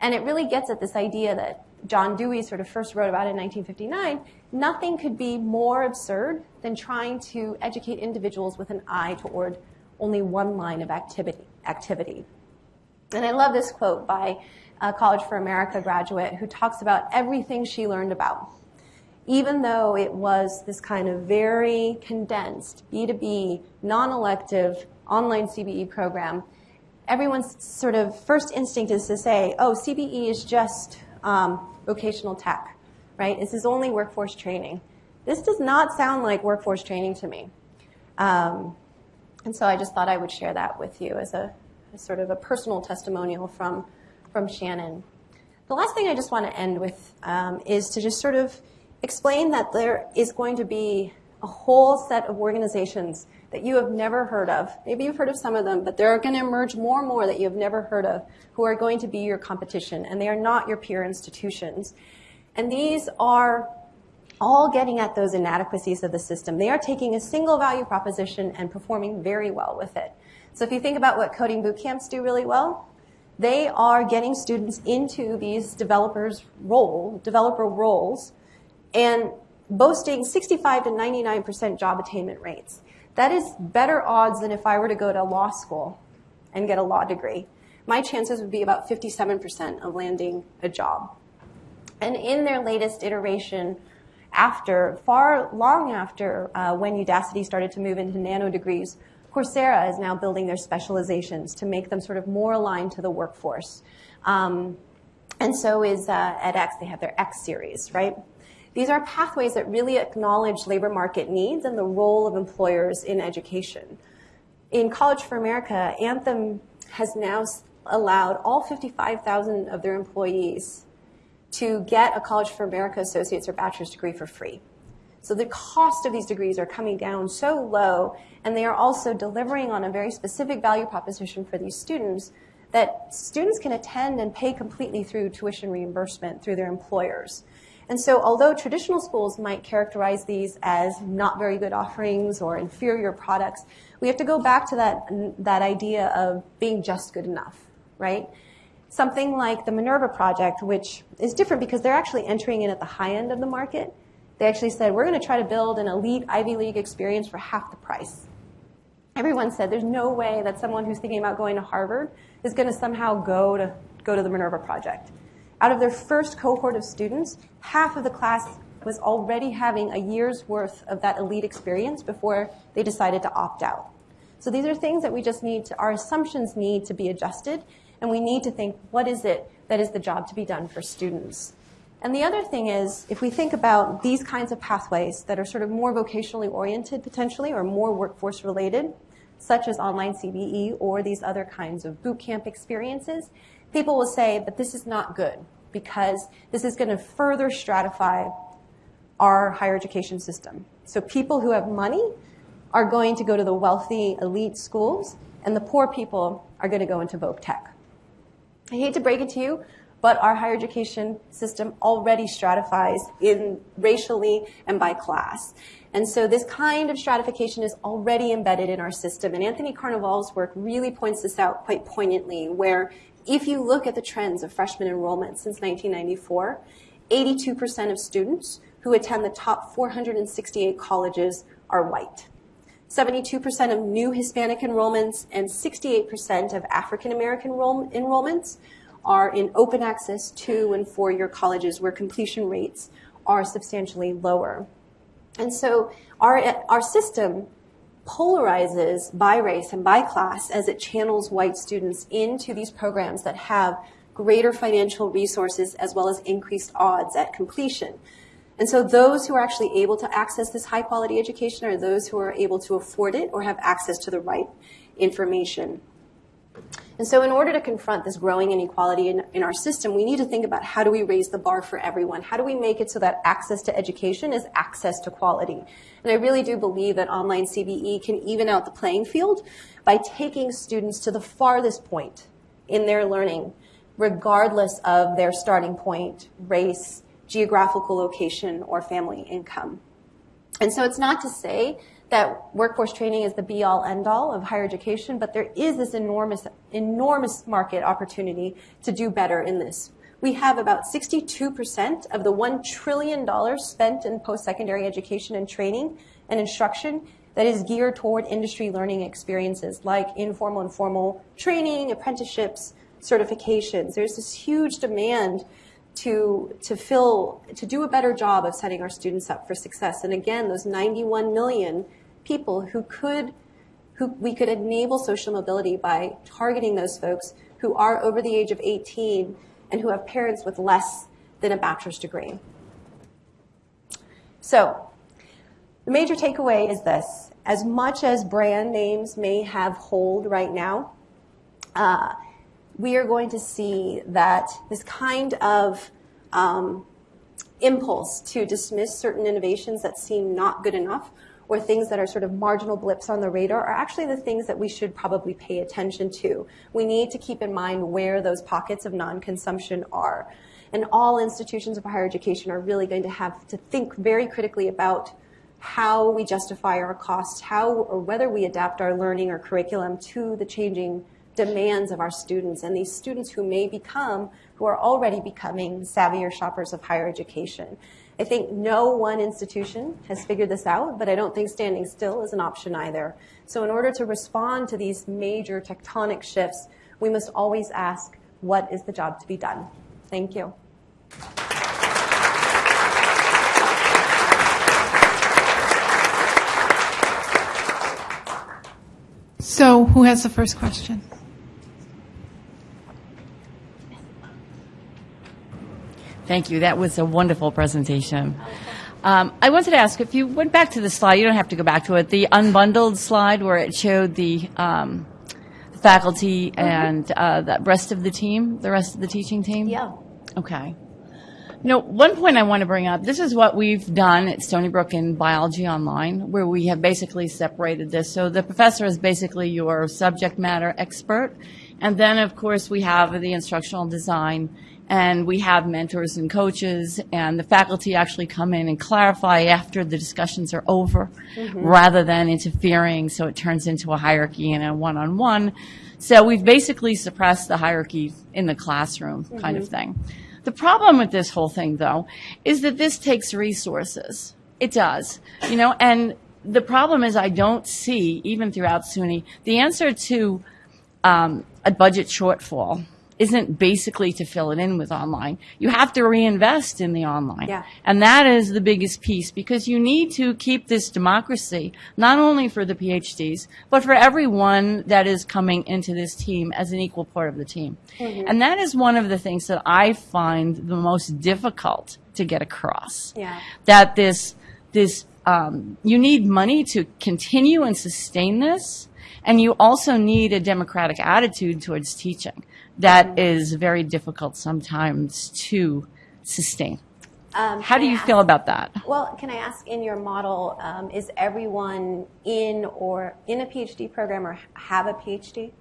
And it really gets at this idea that John Dewey sort of first wrote about in 1959. Nothing could be more absurd than trying to educate individuals with an eye toward only one line of activity. activity. And I love this quote by a College for America graduate who talks about everything she learned about even though it was this kind of very condensed B2B, non-elective online CBE program, everyone's sort of first instinct is to say, oh, CBE is just um, vocational tech, right? This is only workforce training. This does not sound like workforce training to me. Um, and so I just thought I would share that with you as a as sort of a personal testimonial from, from Shannon. The last thing I just want to end with um, is to just sort of explain that there is going to be a whole set of organizations that you have never heard of. Maybe you've heard of some of them, but there are going to emerge more and more that you have never heard of who are going to be your competition, and they are not your peer institutions. And these are all getting at those inadequacies of the system. They are taking a single value proposition and performing very well with it. So if you think about what coding boot camps do really well, they are getting students into these developers role, developer roles and boasting 65 to 99% job attainment rates. That is better odds than if I were to go to law school and get a law degree. My chances would be about 57% of landing a job. And in their latest iteration, after, far long after uh, when Udacity started to move into nano degrees, Coursera is now building their specializations to make them sort of more aligned to the workforce. Um, and so is uh, edX, they have their X series, right? These are pathways that really acknowledge labor market needs and the role of employers in education. In College for America, Anthem has now allowed all 55,000 of their employees to get a College for America associate's or bachelor's degree for free. So the cost of these degrees are coming down so low, and they are also delivering on a very specific value proposition for these students that students can attend and pay completely through tuition reimbursement through their employers. And so although traditional schools might characterize these as not very good offerings or inferior products, we have to go back to that, that idea of being just good enough, right? Something like the Minerva Project, which is different because they're actually entering in at the high end of the market. They actually said, we're going to try to build an elite Ivy League experience for half the price. Everyone said there's no way that someone who's thinking about going to Harvard is going to somehow go to, go to the Minerva Project. Out of their first cohort of students, half of the class was already having a year's worth of that elite experience before they decided to opt out. So these are things that we just need to, our assumptions need to be adjusted, and we need to think, what is it that is the job to be done for students? And the other thing is, if we think about these kinds of pathways that are sort of more vocationally oriented potentially or more workforce related, such as online CBE or these other kinds of boot camp experiences, people will say that this is not good because this is going to further stratify our higher education system. So people who have money are going to go to the wealthy elite schools, and the poor people are going to go into voc tech. I hate to break it to you, but our higher education system already stratifies in racially and by class. And so this kind of stratification is already embedded in our system. And Anthony Carnevale's work really points this out quite poignantly, where if you look at the trends of freshman enrollment since 1994, 82% of students who attend the top 468 colleges are white. 72% of new Hispanic enrollments and 68% of African American enrollments are in open access two and four year colleges where completion rates are substantially lower. And so our, our system polarizes by race and by class as it channels white students into these programs that have greater financial resources as well as increased odds at completion. And so those who are actually able to access this high quality education are those who are able to afford it or have access to the right information. And so, in order to confront this growing inequality in, in, our system, we need to think about how do we raise the bar for everyone? How do we make it so that access to education is access to quality? And I really do believe that online CBE can even out the playing field by taking students to the farthest point in their learning, regardless of their starting point, race, geographical location, or family income. And so, it's not to say that workforce training is the be all end all of higher education, but there is this enormous, enormous market opportunity to do better in this. We have about 62% of the $1 trillion spent in post secondary education and training and instruction that is geared toward industry learning experiences like informal and formal training, apprenticeships, certifications. There's this huge demand to, to fill, to do a better job of setting our students up for success. And again, those 91 million people who could, who we could enable social mobility by targeting those folks who are over the age of 18 and who have parents with less than a bachelor's degree. So, the major takeaway is this. As much as brand names may have hold right now, uh, we are going to see that this kind of um, impulse to dismiss certain innovations that seem not good enough or things that are sort of marginal blips on the radar are actually the things that we should probably pay attention to. We need to keep in mind where those pockets of non-consumption are. And all institutions of higher education are really going to have to think very critically about how we justify our costs, how or whether we adapt our learning or curriculum to the changing demands of our students and these students who may become, who are already becoming savvier shoppers of higher education. I think no one institution has figured this out, but I don't think standing still is an option either. So in order to respond to these major tectonic shifts, we must always ask, what is the job to be done? Thank you. So who has the first question? Thank you. That was a wonderful presentation. Um, I wanted to ask if you went back to the slide, you don't have to go back to it, the unbundled slide where it showed the um, faculty and uh, the rest of the team, the rest of the teaching team? Yeah. Okay. You know, one point I want to bring up, this is what we've done at Stony Brook in Biology Online, where we have basically separated this. So the professor is basically your subject matter expert. And then, of course, we have the instructional design and we have mentors and coaches and the faculty actually come in and clarify after the discussions are over mm-hmm. rather than interfering so it turns into a hierarchy and a one-on-one so we've basically suppressed the hierarchy in the classroom mm-hmm. kind of mm-hmm. thing the problem with this whole thing though is that this takes resources it does you know and the problem is i don't see even throughout suny the answer to um, a budget shortfall isn't basically to fill it in with online. You have to reinvest in the online. Yeah. And that is the biggest piece because you need to keep this democracy, not only for the PhDs, but for everyone that is coming into this team as an equal part of the team. Mm-hmm. And that is one of the things that I find the most difficult to get across. Yeah. That this, this, um, you need money to continue and sustain this. And you also need a democratic attitude towards teaching that is very difficult sometimes to sustain. Um, How do you ask, feel about that? Well, can I ask in your model, um, is everyone in or in a PhD program or have a PhD?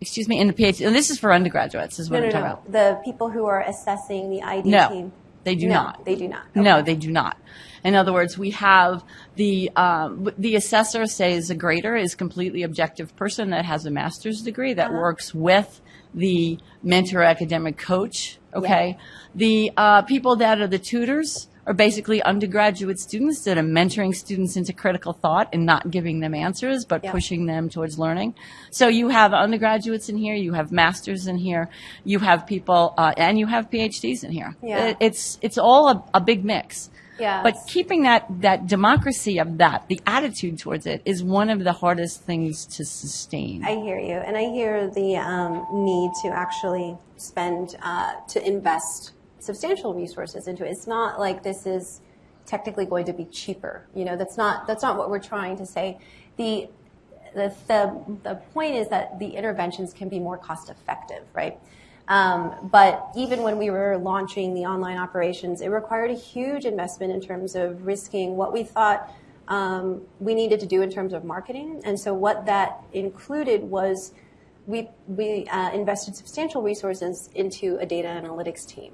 Excuse me, in the PhD. And this is for undergraduates, is what no, I'm no, talking no. about. The people who are assessing the ID no, team. They do no, not. They do not. Okay. No, they do not. In other words, we have the um, the assessor says a grader is completely objective person that has a master's degree that uh-huh. works with the mentor academic coach. Okay, yeah. the uh, people that are the tutors are basically undergraduate students that are mentoring students into critical thought and not giving them answers, but yeah. pushing them towards learning. So you have undergraduates in here, you have masters in here, you have people, uh, and you have PhDs in here. Yeah. It, it's it's all a, a big mix. Yes. But keeping that, that democracy of that, the attitude towards it, is one of the hardest things to sustain. I hear you. And I hear the um, need to actually spend, uh, to invest substantial resources into it. It's not like this is technically going to be cheaper. You know, that's not, that's not what we're trying to say. The, the, the, the point is that the interventions can be more cost effective, right? Um, but even when we were launching the online operations, it required a huge investment in terms of risking what we thought um, we needed to do in terms of marketing. And so what that included was we, we uh, invested substantial resources into a data analytics team,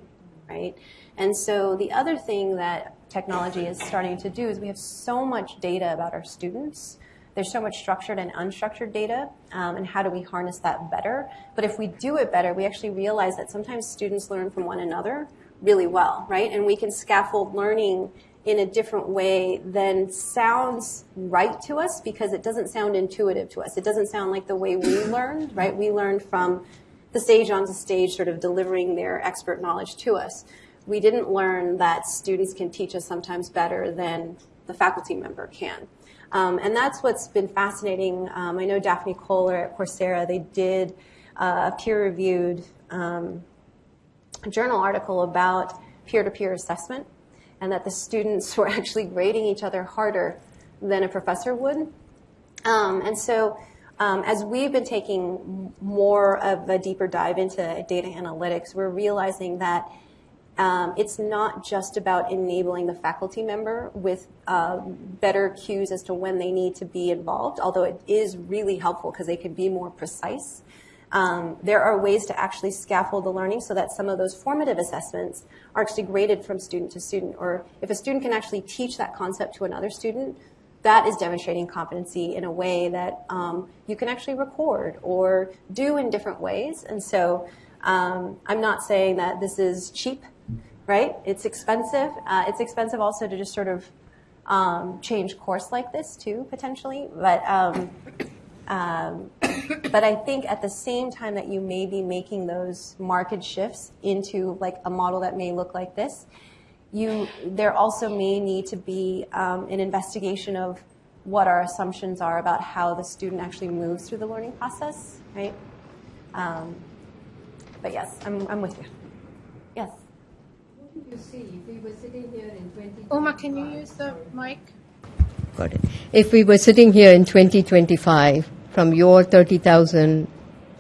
right? And so the other thing that technology is starting to do is we have so much data about our students. There's so much structured and unstructured data, um, and how do we harness that better? But if we do it better, we actually realize that sometimes students learn from one another really well, right? And we can scaffold learning in a different way than sounds right to us because it doesn't sound intuitive to us. It doesn't sound like the way we learned, right? We learned from the stage onto stage, sort of delivering their expert knowledge to us. We didn't learn that students can teach us sometimes better than the faculty member can. Um, and that's what's been fascinating. Um, I know Daphne Koller at Coursera, they did uh, a peer reviewed um, journal article about peer to peer assessment and that the students were actually grading each other harder than a professor would. Um, and so, um, as we've been taking more of a deeper dive into data analytics, we're realizing that um, it's not just about enabling the faculty member with uh, better cues as to when they need to be involved, although it is really helpful because they can be more precise. Um, there are ways to actually scaffold the learning so that some of those formative assessments are actually graded from student to student. Or if a student can actually teach that concept to another student, that is demonstrating competency in a way that um, you can actually record or do in different ways. And so um, I'm not saying that this is cheap, right? It's expensive. Uh, it's expensive also to just sort of um, change course like this too, potentially. But um, um, but I think at the same time that you may be making those market shifts into like a model that may look like this, you there also may need to be um, an investigation of what our assumptions are about how the student actually moves through the learning process, right? Um, but yes, I'm, I'm with you. Yes. What do you see if we were sitting here in 20? Uma, can you use the mic? Got it. If we were sitting here in 2025, from your 30,000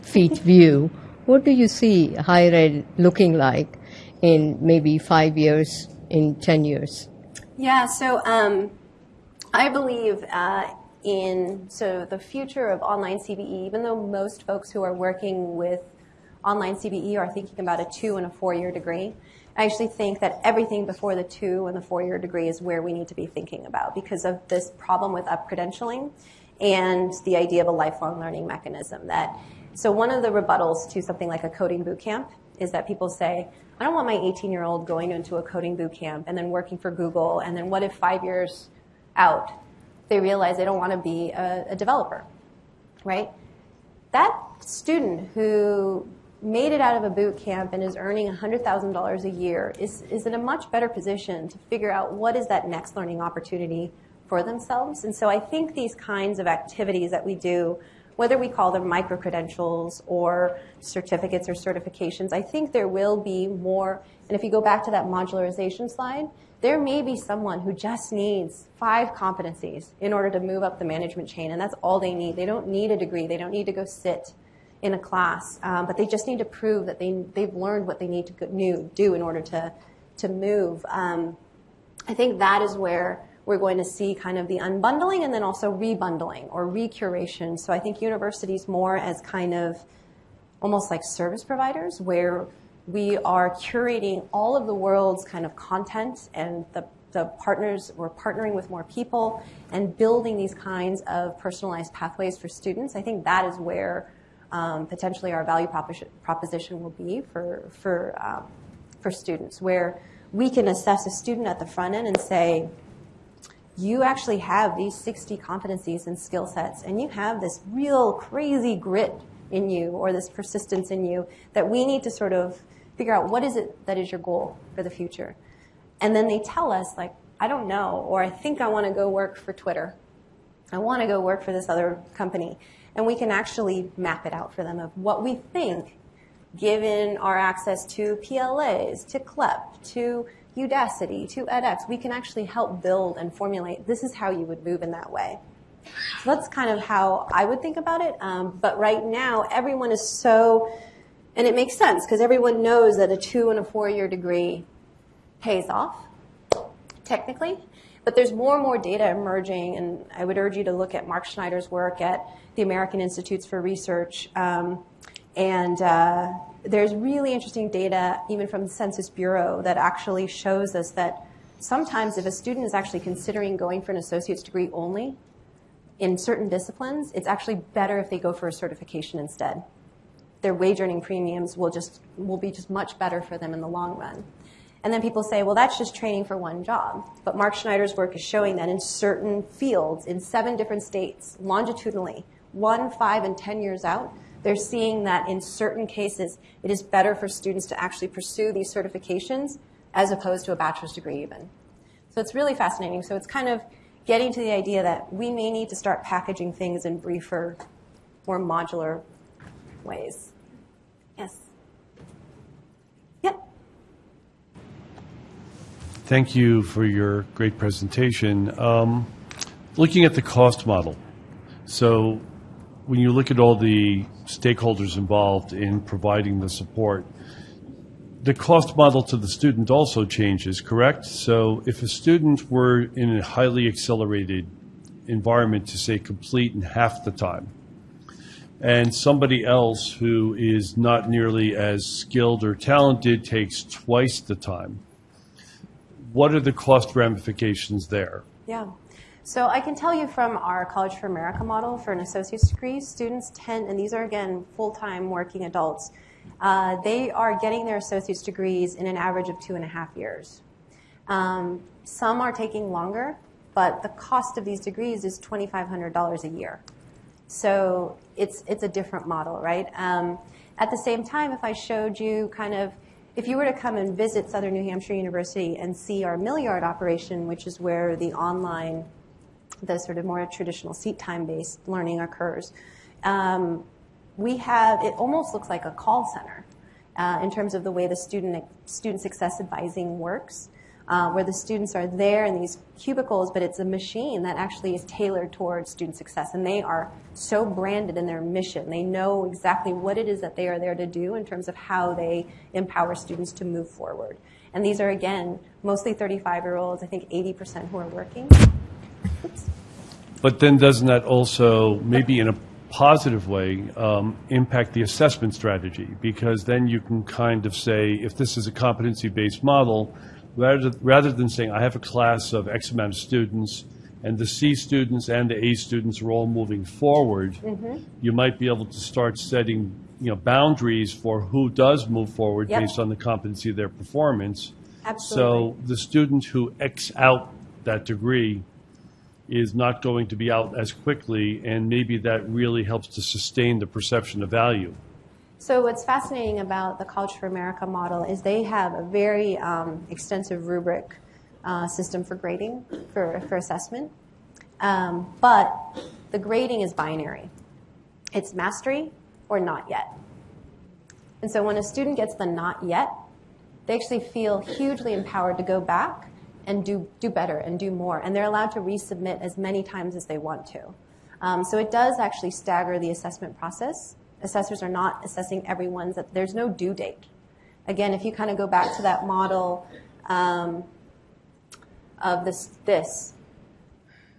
feet view, what do you see higher ed looking like in maybe five years, in 10 years? Yeah, so um, I believe uh, in so the future of online CBE, even though most folks who are working with online CBE are thinking about a two and a four year degree, I actually think that everything before the two and the four year degree is where we need to be thinking about because of this problem with up credentialing and the idea of a lifelong learning mechanism that so one of the rebuttals to something like a coding boot camp is that people say i don't want my 18 year old going into a coding boot camp and then working for google and then what if five years out they realize they don't want to be a, a developer right? That student who made it out of a boot camp and is earning $100000 a year is, is in a much better position to figure out what is that next learning opportunity for themselves. And so I think these kinds of activities that we do, whether we call them micro credentials or certificates or certifications, I think there will be more. And if you go back to that modularization slide, there may be someone who just needs five competencies in order to move up the management chain, and that's all they need. They don't need a degree. They don't need to go sit in a class, um, but they just need to prove that they, they've learned what they need to new, do in order to, to move. Um, I think that is where we're going to see kind of the unbundling and then also rebundling or recuration. So I think universities more as kind of almost like service providers where we are curating all of the world's kind of content and the, the partners, we're partnering with more people and building these kinds of personalized pathways for students. I think that is where um, potentially our value proposition, will be for, for, um, for students, where we can assess a student at the front end and say, you actually have these 60 competencies and skill sets, and you have this real crazy grit in you or this persistence in you that we need to sort of figure out what is it that is your goal for the future. And then they tell us, like, I don't know, or I think I want to go work for Twitter. I want to go work for this other company. And we can actually map it out for them of what we think, given our access to PLAs, to CLEP, to Udacity to edX, we can actually help build and formulate this is how you would move in that way. So that's kind of how I would think about it. Um, but right now, everyone is so, and it makes sense because everyone knows that a two and a four year degree pays off, technically. But there's more and more data emerging, and I would urge you to look at Mark Schneider's work at the American Institutes for Research. Um, and uh, there's really interesting data, even from the Census Bureau, that actually shows us that sometimes if a student is actually considering going for an associate's degree only in certain disciplines, it's actually better if they go for a certification instead. Their wage earning premiums will just will be just much better for them in the long run. And then people say, well, that's just training for one job. But Mark Schneider's work is showing that in certain fields, in seven different states, longitudinally, one, five, and 10 years out, they're seeing that in certain cases, it is better for students to actually pursue these certifications as opposed to a bachelor's degree, even. So it's really fascinating. So it's kind of getting to the idea that we may need to start packaging things in briefer, more modular ways. Yes. Yep. Thank you for your great presentation. Um, Looking at the cost model, so when you look at all the stakeholders involved in providing the support, the cost model to the student also changes, correct? So if a student were in a highly accelerated environment to say complete in half the time, and somebody else who is not nearly as skilled or talented takes twice the time, what are the cost ramifications there? Yeah. So I can tell you from our College for America model for an associate's degree, students tend, and these are again full-time working adults, uh, they are getting their associate's degrees in an average of two and a half years. Um, some are taking longer, but the cost of these degrees is $2,500 a year. So it's, it's a different model, right? Um, at the same time, if I showed you kind of, if you were to come and visit Southern New Hampshire University and see our Millyard operation, which is where the online, the sort of more traditional seat time based learning occurs, um, we have, it almost looks like a call center uh, in terms of the way the student, student success advising works uh, where the students are there in these cubicles, but it's a machine that actually is tailored towards student success. And they are so branded in their mission. They know exactly what it is that they are there to do in terms of how they empower students to move forward. And these are, again, mostly 35 year olds, I think 80% who are working. But then doesn't that also, maybe in a positive way, um, impact the assessment strategy? Because then you can kind of say, if this is a competency-based model, rather, rather than saying, I have a class of X amount of students, and the C students and the A students are all moving forward, you might be able to start setting, you know, boundaries for who does move forward Yep. based on the competency of their performance. Absolutely. So the student who X out that degree is not going to be out as quickly, and maybe that really helps to sustain the perception of value. So what's fascinating about the College for America model is they have a very um, extensive rubric uh, system for grading, for, for assessment. Um, but the grading is binary. It's mastery or not yet. And so when a student gets the not yet, they actually feel hugely empowered to go back and do, do better and do more. And they're allowed to resubmit as many times as they want to. Um, so it does actually stagger the assessment process. Assessors are not assessing everyone's, there's no due date. Again, if you kind of go back to that model um, of this, this,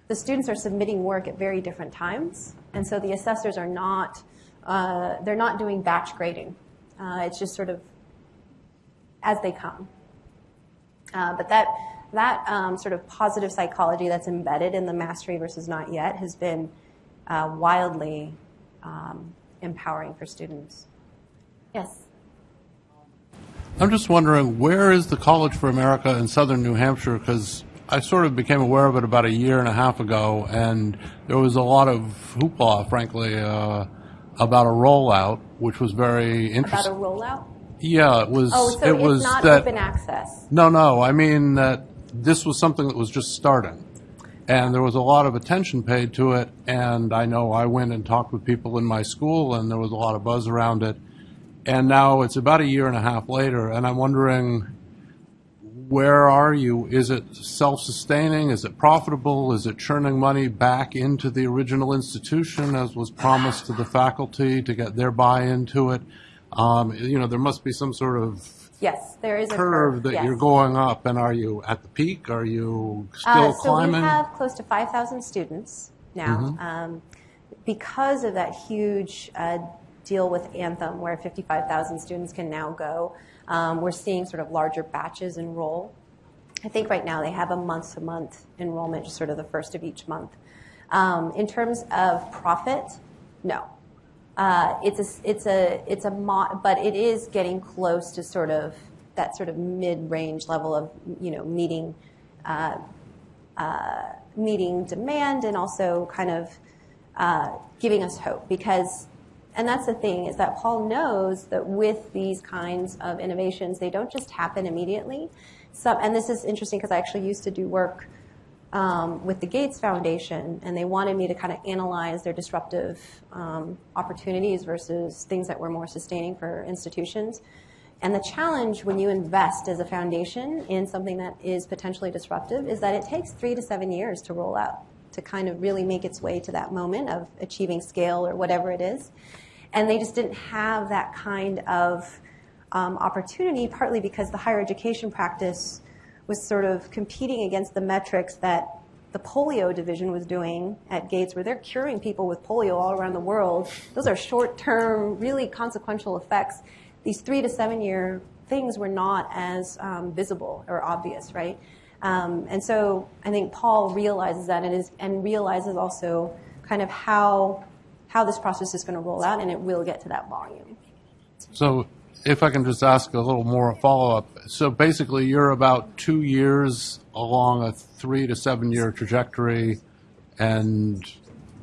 the students are submitting work at very different times. And so the assessors are not, uh, they're not doing batch grading. Uh, it's just sort of as they come. Uh, but that, that um, sort of positive psychology that's embedded in the mastery versus not yet has been uh, wildly um, empowering for students. Yes. I'm just wondering, where is the College for America in southern New Hampshire? Because I sort of became aware of it about a year and a half ago, and there was a lot of hoopla, frankly, uh, about a rollout, which was very interesting. About a rollout? Yeah, it was. Oh, so it it's was not that, open access. No, no. I mean that this was something that was just starting. And there was a lot of attention paid to it. And I know I went and talked with people in my school, and there was a lot of buzz around it. And now it's about a year and a half later, and I'm wondering where are you? Is it self-sustaining? Is it profitable? Is it churning money back into the original institution as was promised to the faculty to get their buy-in to it? Um, you know, there must be some sort of Yes, there is a curve that yes. you're going up, and are you at the peak? Are you still Uh, so climbing? we have close to 5,000 students now. Um, because of that huge uh, deal with Anthem, where 55,000 students can now go, um, we're seeing sort of larger batches enroll. I think right now they have a month-to-month enrollment, just sort of the first of each month. Um, in terms of profit, no. Uh, it's a, it's a, it's a, but it is getting close to sort of that sort of mid-range level of, you know, meeting, uh, uh, meeting demand and also kind of uh, giving us hope because, and that's the thing is that Paul knows that with these kinds of innovations, they don't just happen immediately. Some, and this is interesting because I actually used to do work um, with the Gates Foundation, and they wanted me to kind of analyze their disruptive um, opportunities versus things that were more sustaining for institutions. And the challenge when you invest as a foundation in something that is potentially disruptive is that it takes three to seven years to roll out, to kind of really make its way to that moment of achieving scale or whatever it is. And they just didn't have that kind of um, opportunity, partly because the higher education practice was sort of competing against the metrics that the polio division was doing at Gates, where they're curing people with polio all around the world. Those are short term, really consequential effects. These three to seven year things were not as um, visible or obvious, right? Um, and so I think Paul realizes that and, is, and realizes also kind of how, how this process is going to roll out, and it will get to that volume. So if I can just ask a little more follow-up. So basically, you're about two years along a three to seven-year trajectory, and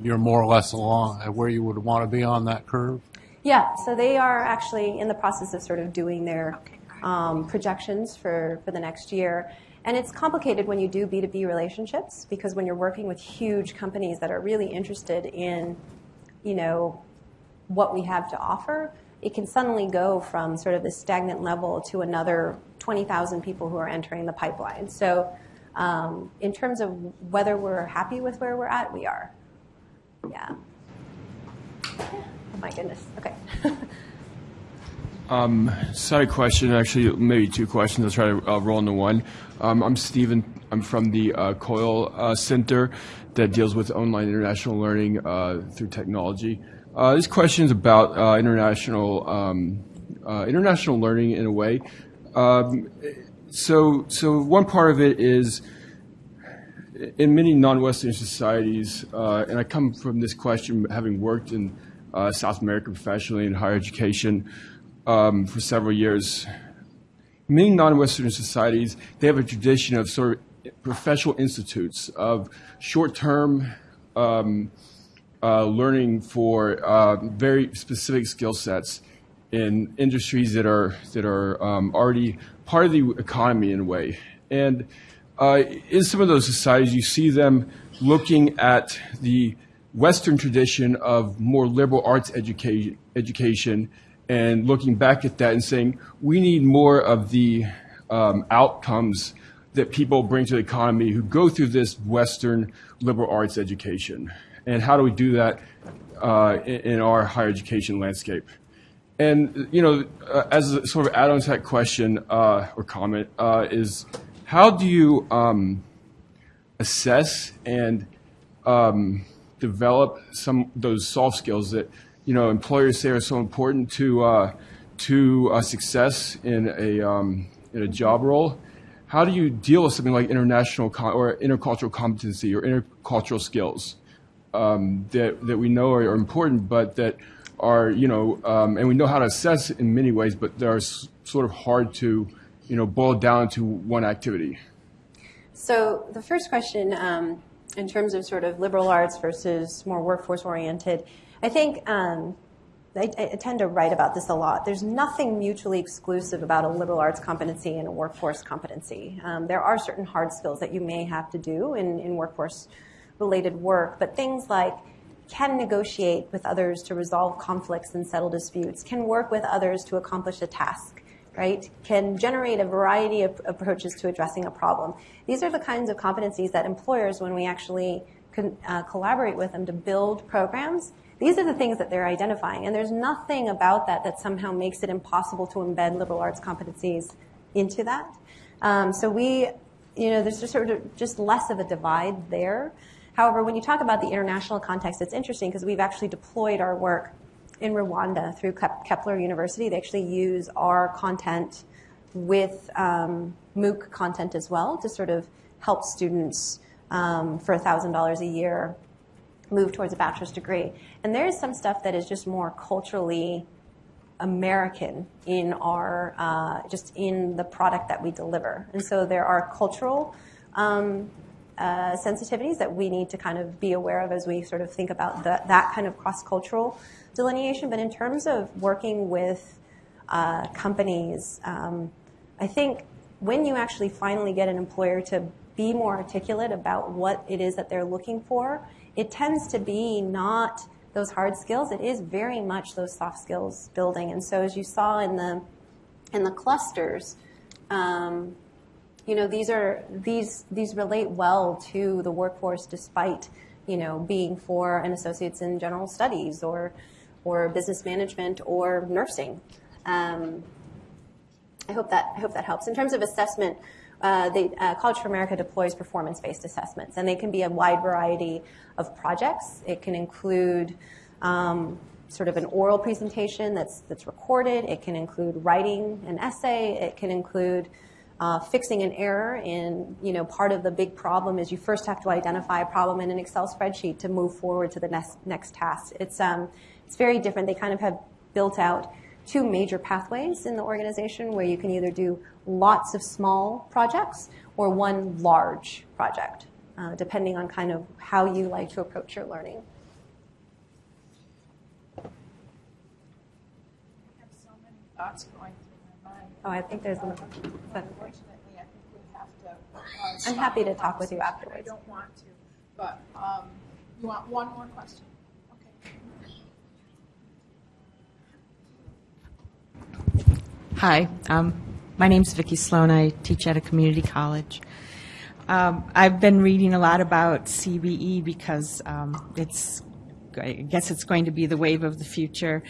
you're more or less along where you would want to be on that curve? Yeah, so they are actually in the process of sort of doing their um, projections for, for the next year. And it's complicated when you do B2B relationships because when you're working with huge companies that are really interested in, you know, what we have to offer, it can suddenly go from sort of this stagnant level to another 20,000 people who are entering the pipeline. So um, in terms of whether we're happy with where we're at, we are. Yeah. Oh my goodness. Okay. Side question, actually, maybe two questions. I'll try to uh, roll into one. Um, I'm Stephen. I'm from the uh, COIL uh, Center that deals with online international learning uh, through technology. Uh, this question is about uh, international um, uh, international learning in a way. Um, so, so one part of it is in many non-Western societies, uh, and I come from this question having worked in uh, South America professionally in higher education um, for several years. Many non-Western societies, they have a tradition of sort of professional institutes of short-term um, uh, learning for uh, very specific skill sets in industries that are that are um, already part of the economy in a way. And uh, in some of those societies, you see them looking at the Western tradition of more liberal arts education, education and looking back at that and saying, we need more of the um, outcomes that people bring to the economy who go through this Western liberal arts education. And how do we do that uh, in, in our higher education landscape? And, you know, uh, as a sort of add-on to that question uh, or comment uh, is, how do you um, assess and um, develop some those soft skills that you know employers say are so important to uh, to uh, success in a um, in a job role. How do you deal with something like international or intercultural competency or intercultural skills um, that that we know are, are important, but that are you know um, and we know how to assess in many ways, but they are sort of hard to you know boil down to one activity. So the first question, um, in terms of sort of liberal arts versus more workforce oriented, I think um, I, I tend to write about this a lot. There's nothing mutually exclusive about a liberal arts competency and a workforce competency. Um, there are certain hard skills that you may have to do in, in workforce related work, but things like can negotiate with others to resolve conflicts and settle disputes, can work with others to accomplish a task, right, can generate a variety of approaches to addressing a problem. These are the kinds of competencies that employers, when we actually uh, collaborate with them to build programs, these are the things that they're identifying. And there's nothing about that that somehow makes it impossible to embed liberal arts competencies into that. Um, so we, you know, there's just sort of just less of a divide there. However, when you talk about the international context, it's interesting because we've actually deployed our work in Rwanda through Kepler University. They actually use our content with um, MOOC content as well to sort of help students um, for $1,000 a year move towards a bachelor's degree. And there is some stuff that is just more culturally American in our uh, just in the product that we deliver. And so there are cultural um, uh, sensitivities that we need to kind of be aware of as we sort of think about the, that kind of cross-cultural delineation. But in terms of working with uh, companies, um, I think when you actually finally get an employer to be more articulate about what it is that they're looking for, it tends to be not those hard skills. It is very much those soft skills building. And so, as you saw in the in the clusters, um, you know these are these these relate well to the workforce, despite you know being for an associates in general studies or or business management or nursing. Um, I hope that I hope that helps. In terms of assessment, uh, the uh, College for America deploys performance-based assessments, and they can be a wide variety of projects. It can include um, sort of an oral presentation that's that's recorded. It can include writing an essay. It can include uh, fixing an error in, you know, part of the big problem is you first have to identify a problem in an Excel spreadsheet to move forward to the next, next task. It's, um, it's very different. They kind of have built out two major pathways in the organization where you can either do lots of small projects or one large project, uh, depending on kind of how you like to approach your learning. Thoughts going through my mind. Oh, I think there's one. But Unfortunately, I think we have to. uh, I'm happy to talk with you afterwards. I don't want to, but um, you want one more question? Okay. Hi, um, my name's Vicki Sloan. I teach at a community college. Um, I've been reading a lot about CBE because um, it's, I guess it's going to be the wave of the future.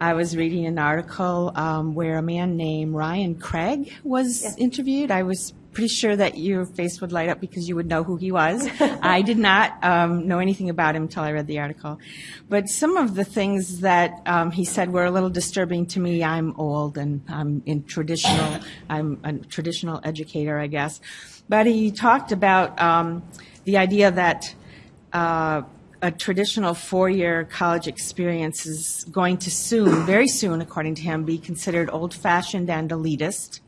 I was reading an article um, where a man named Ryan Craig was interviewed. I was pretty sure that your face would light up because you would know who he was. I did not um, know anything about him until I read the article. But some of the things that um, he said were a little disturbing to me. I'm old and I'm in traditional, I'm a traditional educator, I guess. But he talked about um, the idea that uh, a traditional four-year college experience is going to soon, very soon, according to him, be considered old-fashioned and elitist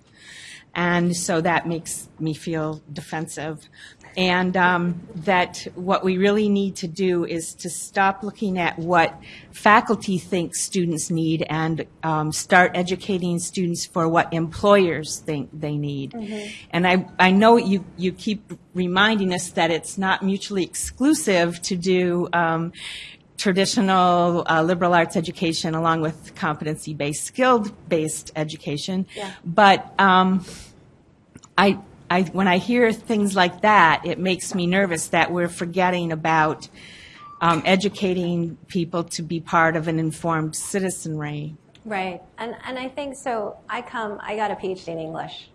and so that makes me feel defensive. And um, that what we really need to do is to stop looking at what faculty think students need and um, start educating students for what employers think they need. And I, I know you, you keep reminding us that it's not mutually exclusive to do um, traditional uh, liberal arts education along with competency-based, skilled-based education. Yeah. But um, I, I, when I hear things like that, it makes me nervous that we're forgetting about um, educating people to be part of an informed citizenry. Right, and and I think so. I come. I got a PhD in English.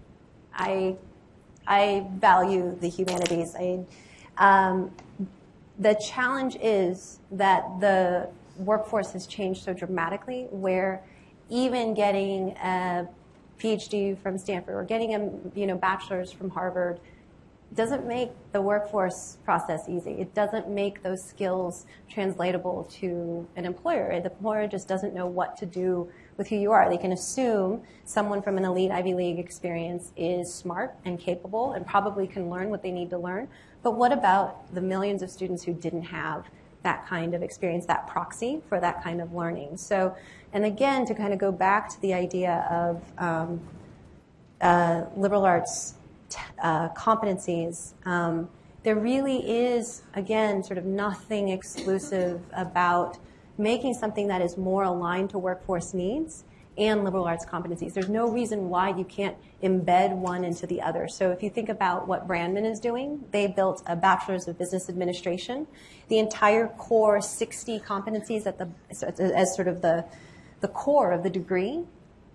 I I value the humanities. I, um, the challenge is that the workforce has changed so dramatically, where even getting a PhD from Stanford or getting a you know bachelor's from Harvard doesn't make the workforce process easy. It doesn't make those skills translatable to an employer. The employer just doesn't know what to do with who you are. They can assume someone from an elite Ivy League experience is smart and capable and probably can learn what they need to learn. But what about the millions of students who didn't have that kind of experience, that proxy for that kind of learning? So, and again, to kind of go back to the idea of um, uh, liberal arts uh, competencies, um, there really is, again, sort of nothing exclusive about making something that is more aligned to workforce needs and liberal arts competencies. There's no reason why you can't embed one into the other. So if you think about what Brandman is doing, they built a bachelor's of business administration. The entire core 60 competencies at the as sort of the the core of the degree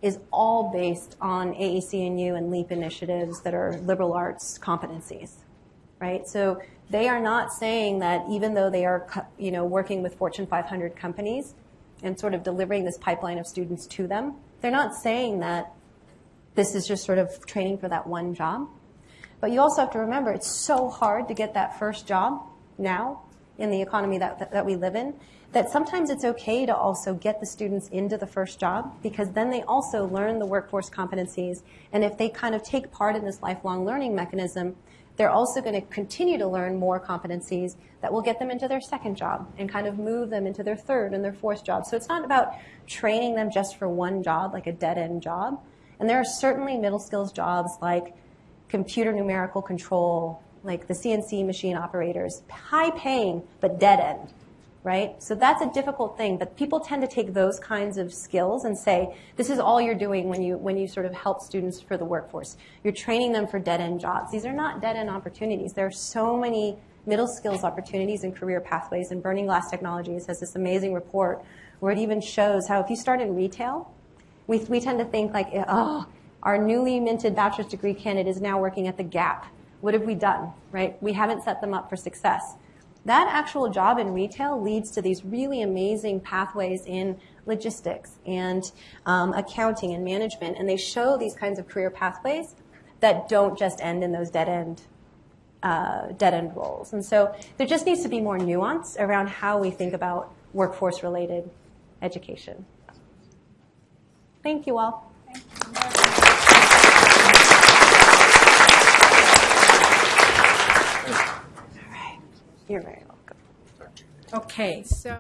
is all based on AAC&U LEAP initiatives that are liberal arts competencies, right? So they are not saying that even though they are, you know, working with Fortune 500 companies and sort of delivering this pipeline of students to them, they're not saying that this is just sort of training for that one job. But you also have to remember it's so hard to get that first job now in the economy that, that, that we live in that sometimes it's okay to also get the students into the first job because then they also learn the workforce competencies. And if they kind of take part in this lifelong learning mechanism, they're also going to continue to learn more competencies that will get them into their second job and kind of move them into their third and their fourth job. So it's not about training them just for one job, like a dead end job. And there are certainly middle skills jobs like computer numerical control, like the CNC machine operators, high paying, but dead end right? So that's a difficult thing, but people tend to take those kinds of skills and say, this is all you're doing when you, when you sort of help students for the workforce. You're training them for dead-end jobs. These are not dead-end opportunities. There are so many middle skills opportunities and career pathways, and Burning Glass Technologies has this amazing report where it even shows how if you start in retail, we, we tend to think like, oh, our newly minted bachelor's degree candidate is now working at the Gap. What have we done, right? We haven't set them up for success that actual job in retail leads to these really amazing pathways in logistics and um, accounting and management. And they show these kinds of career pathways that don't just end in those dead end uh, dead end roles. And so there just needs to be more nuance around how we think about workforce related education. Thank you all. You're very welcome. Okay, so.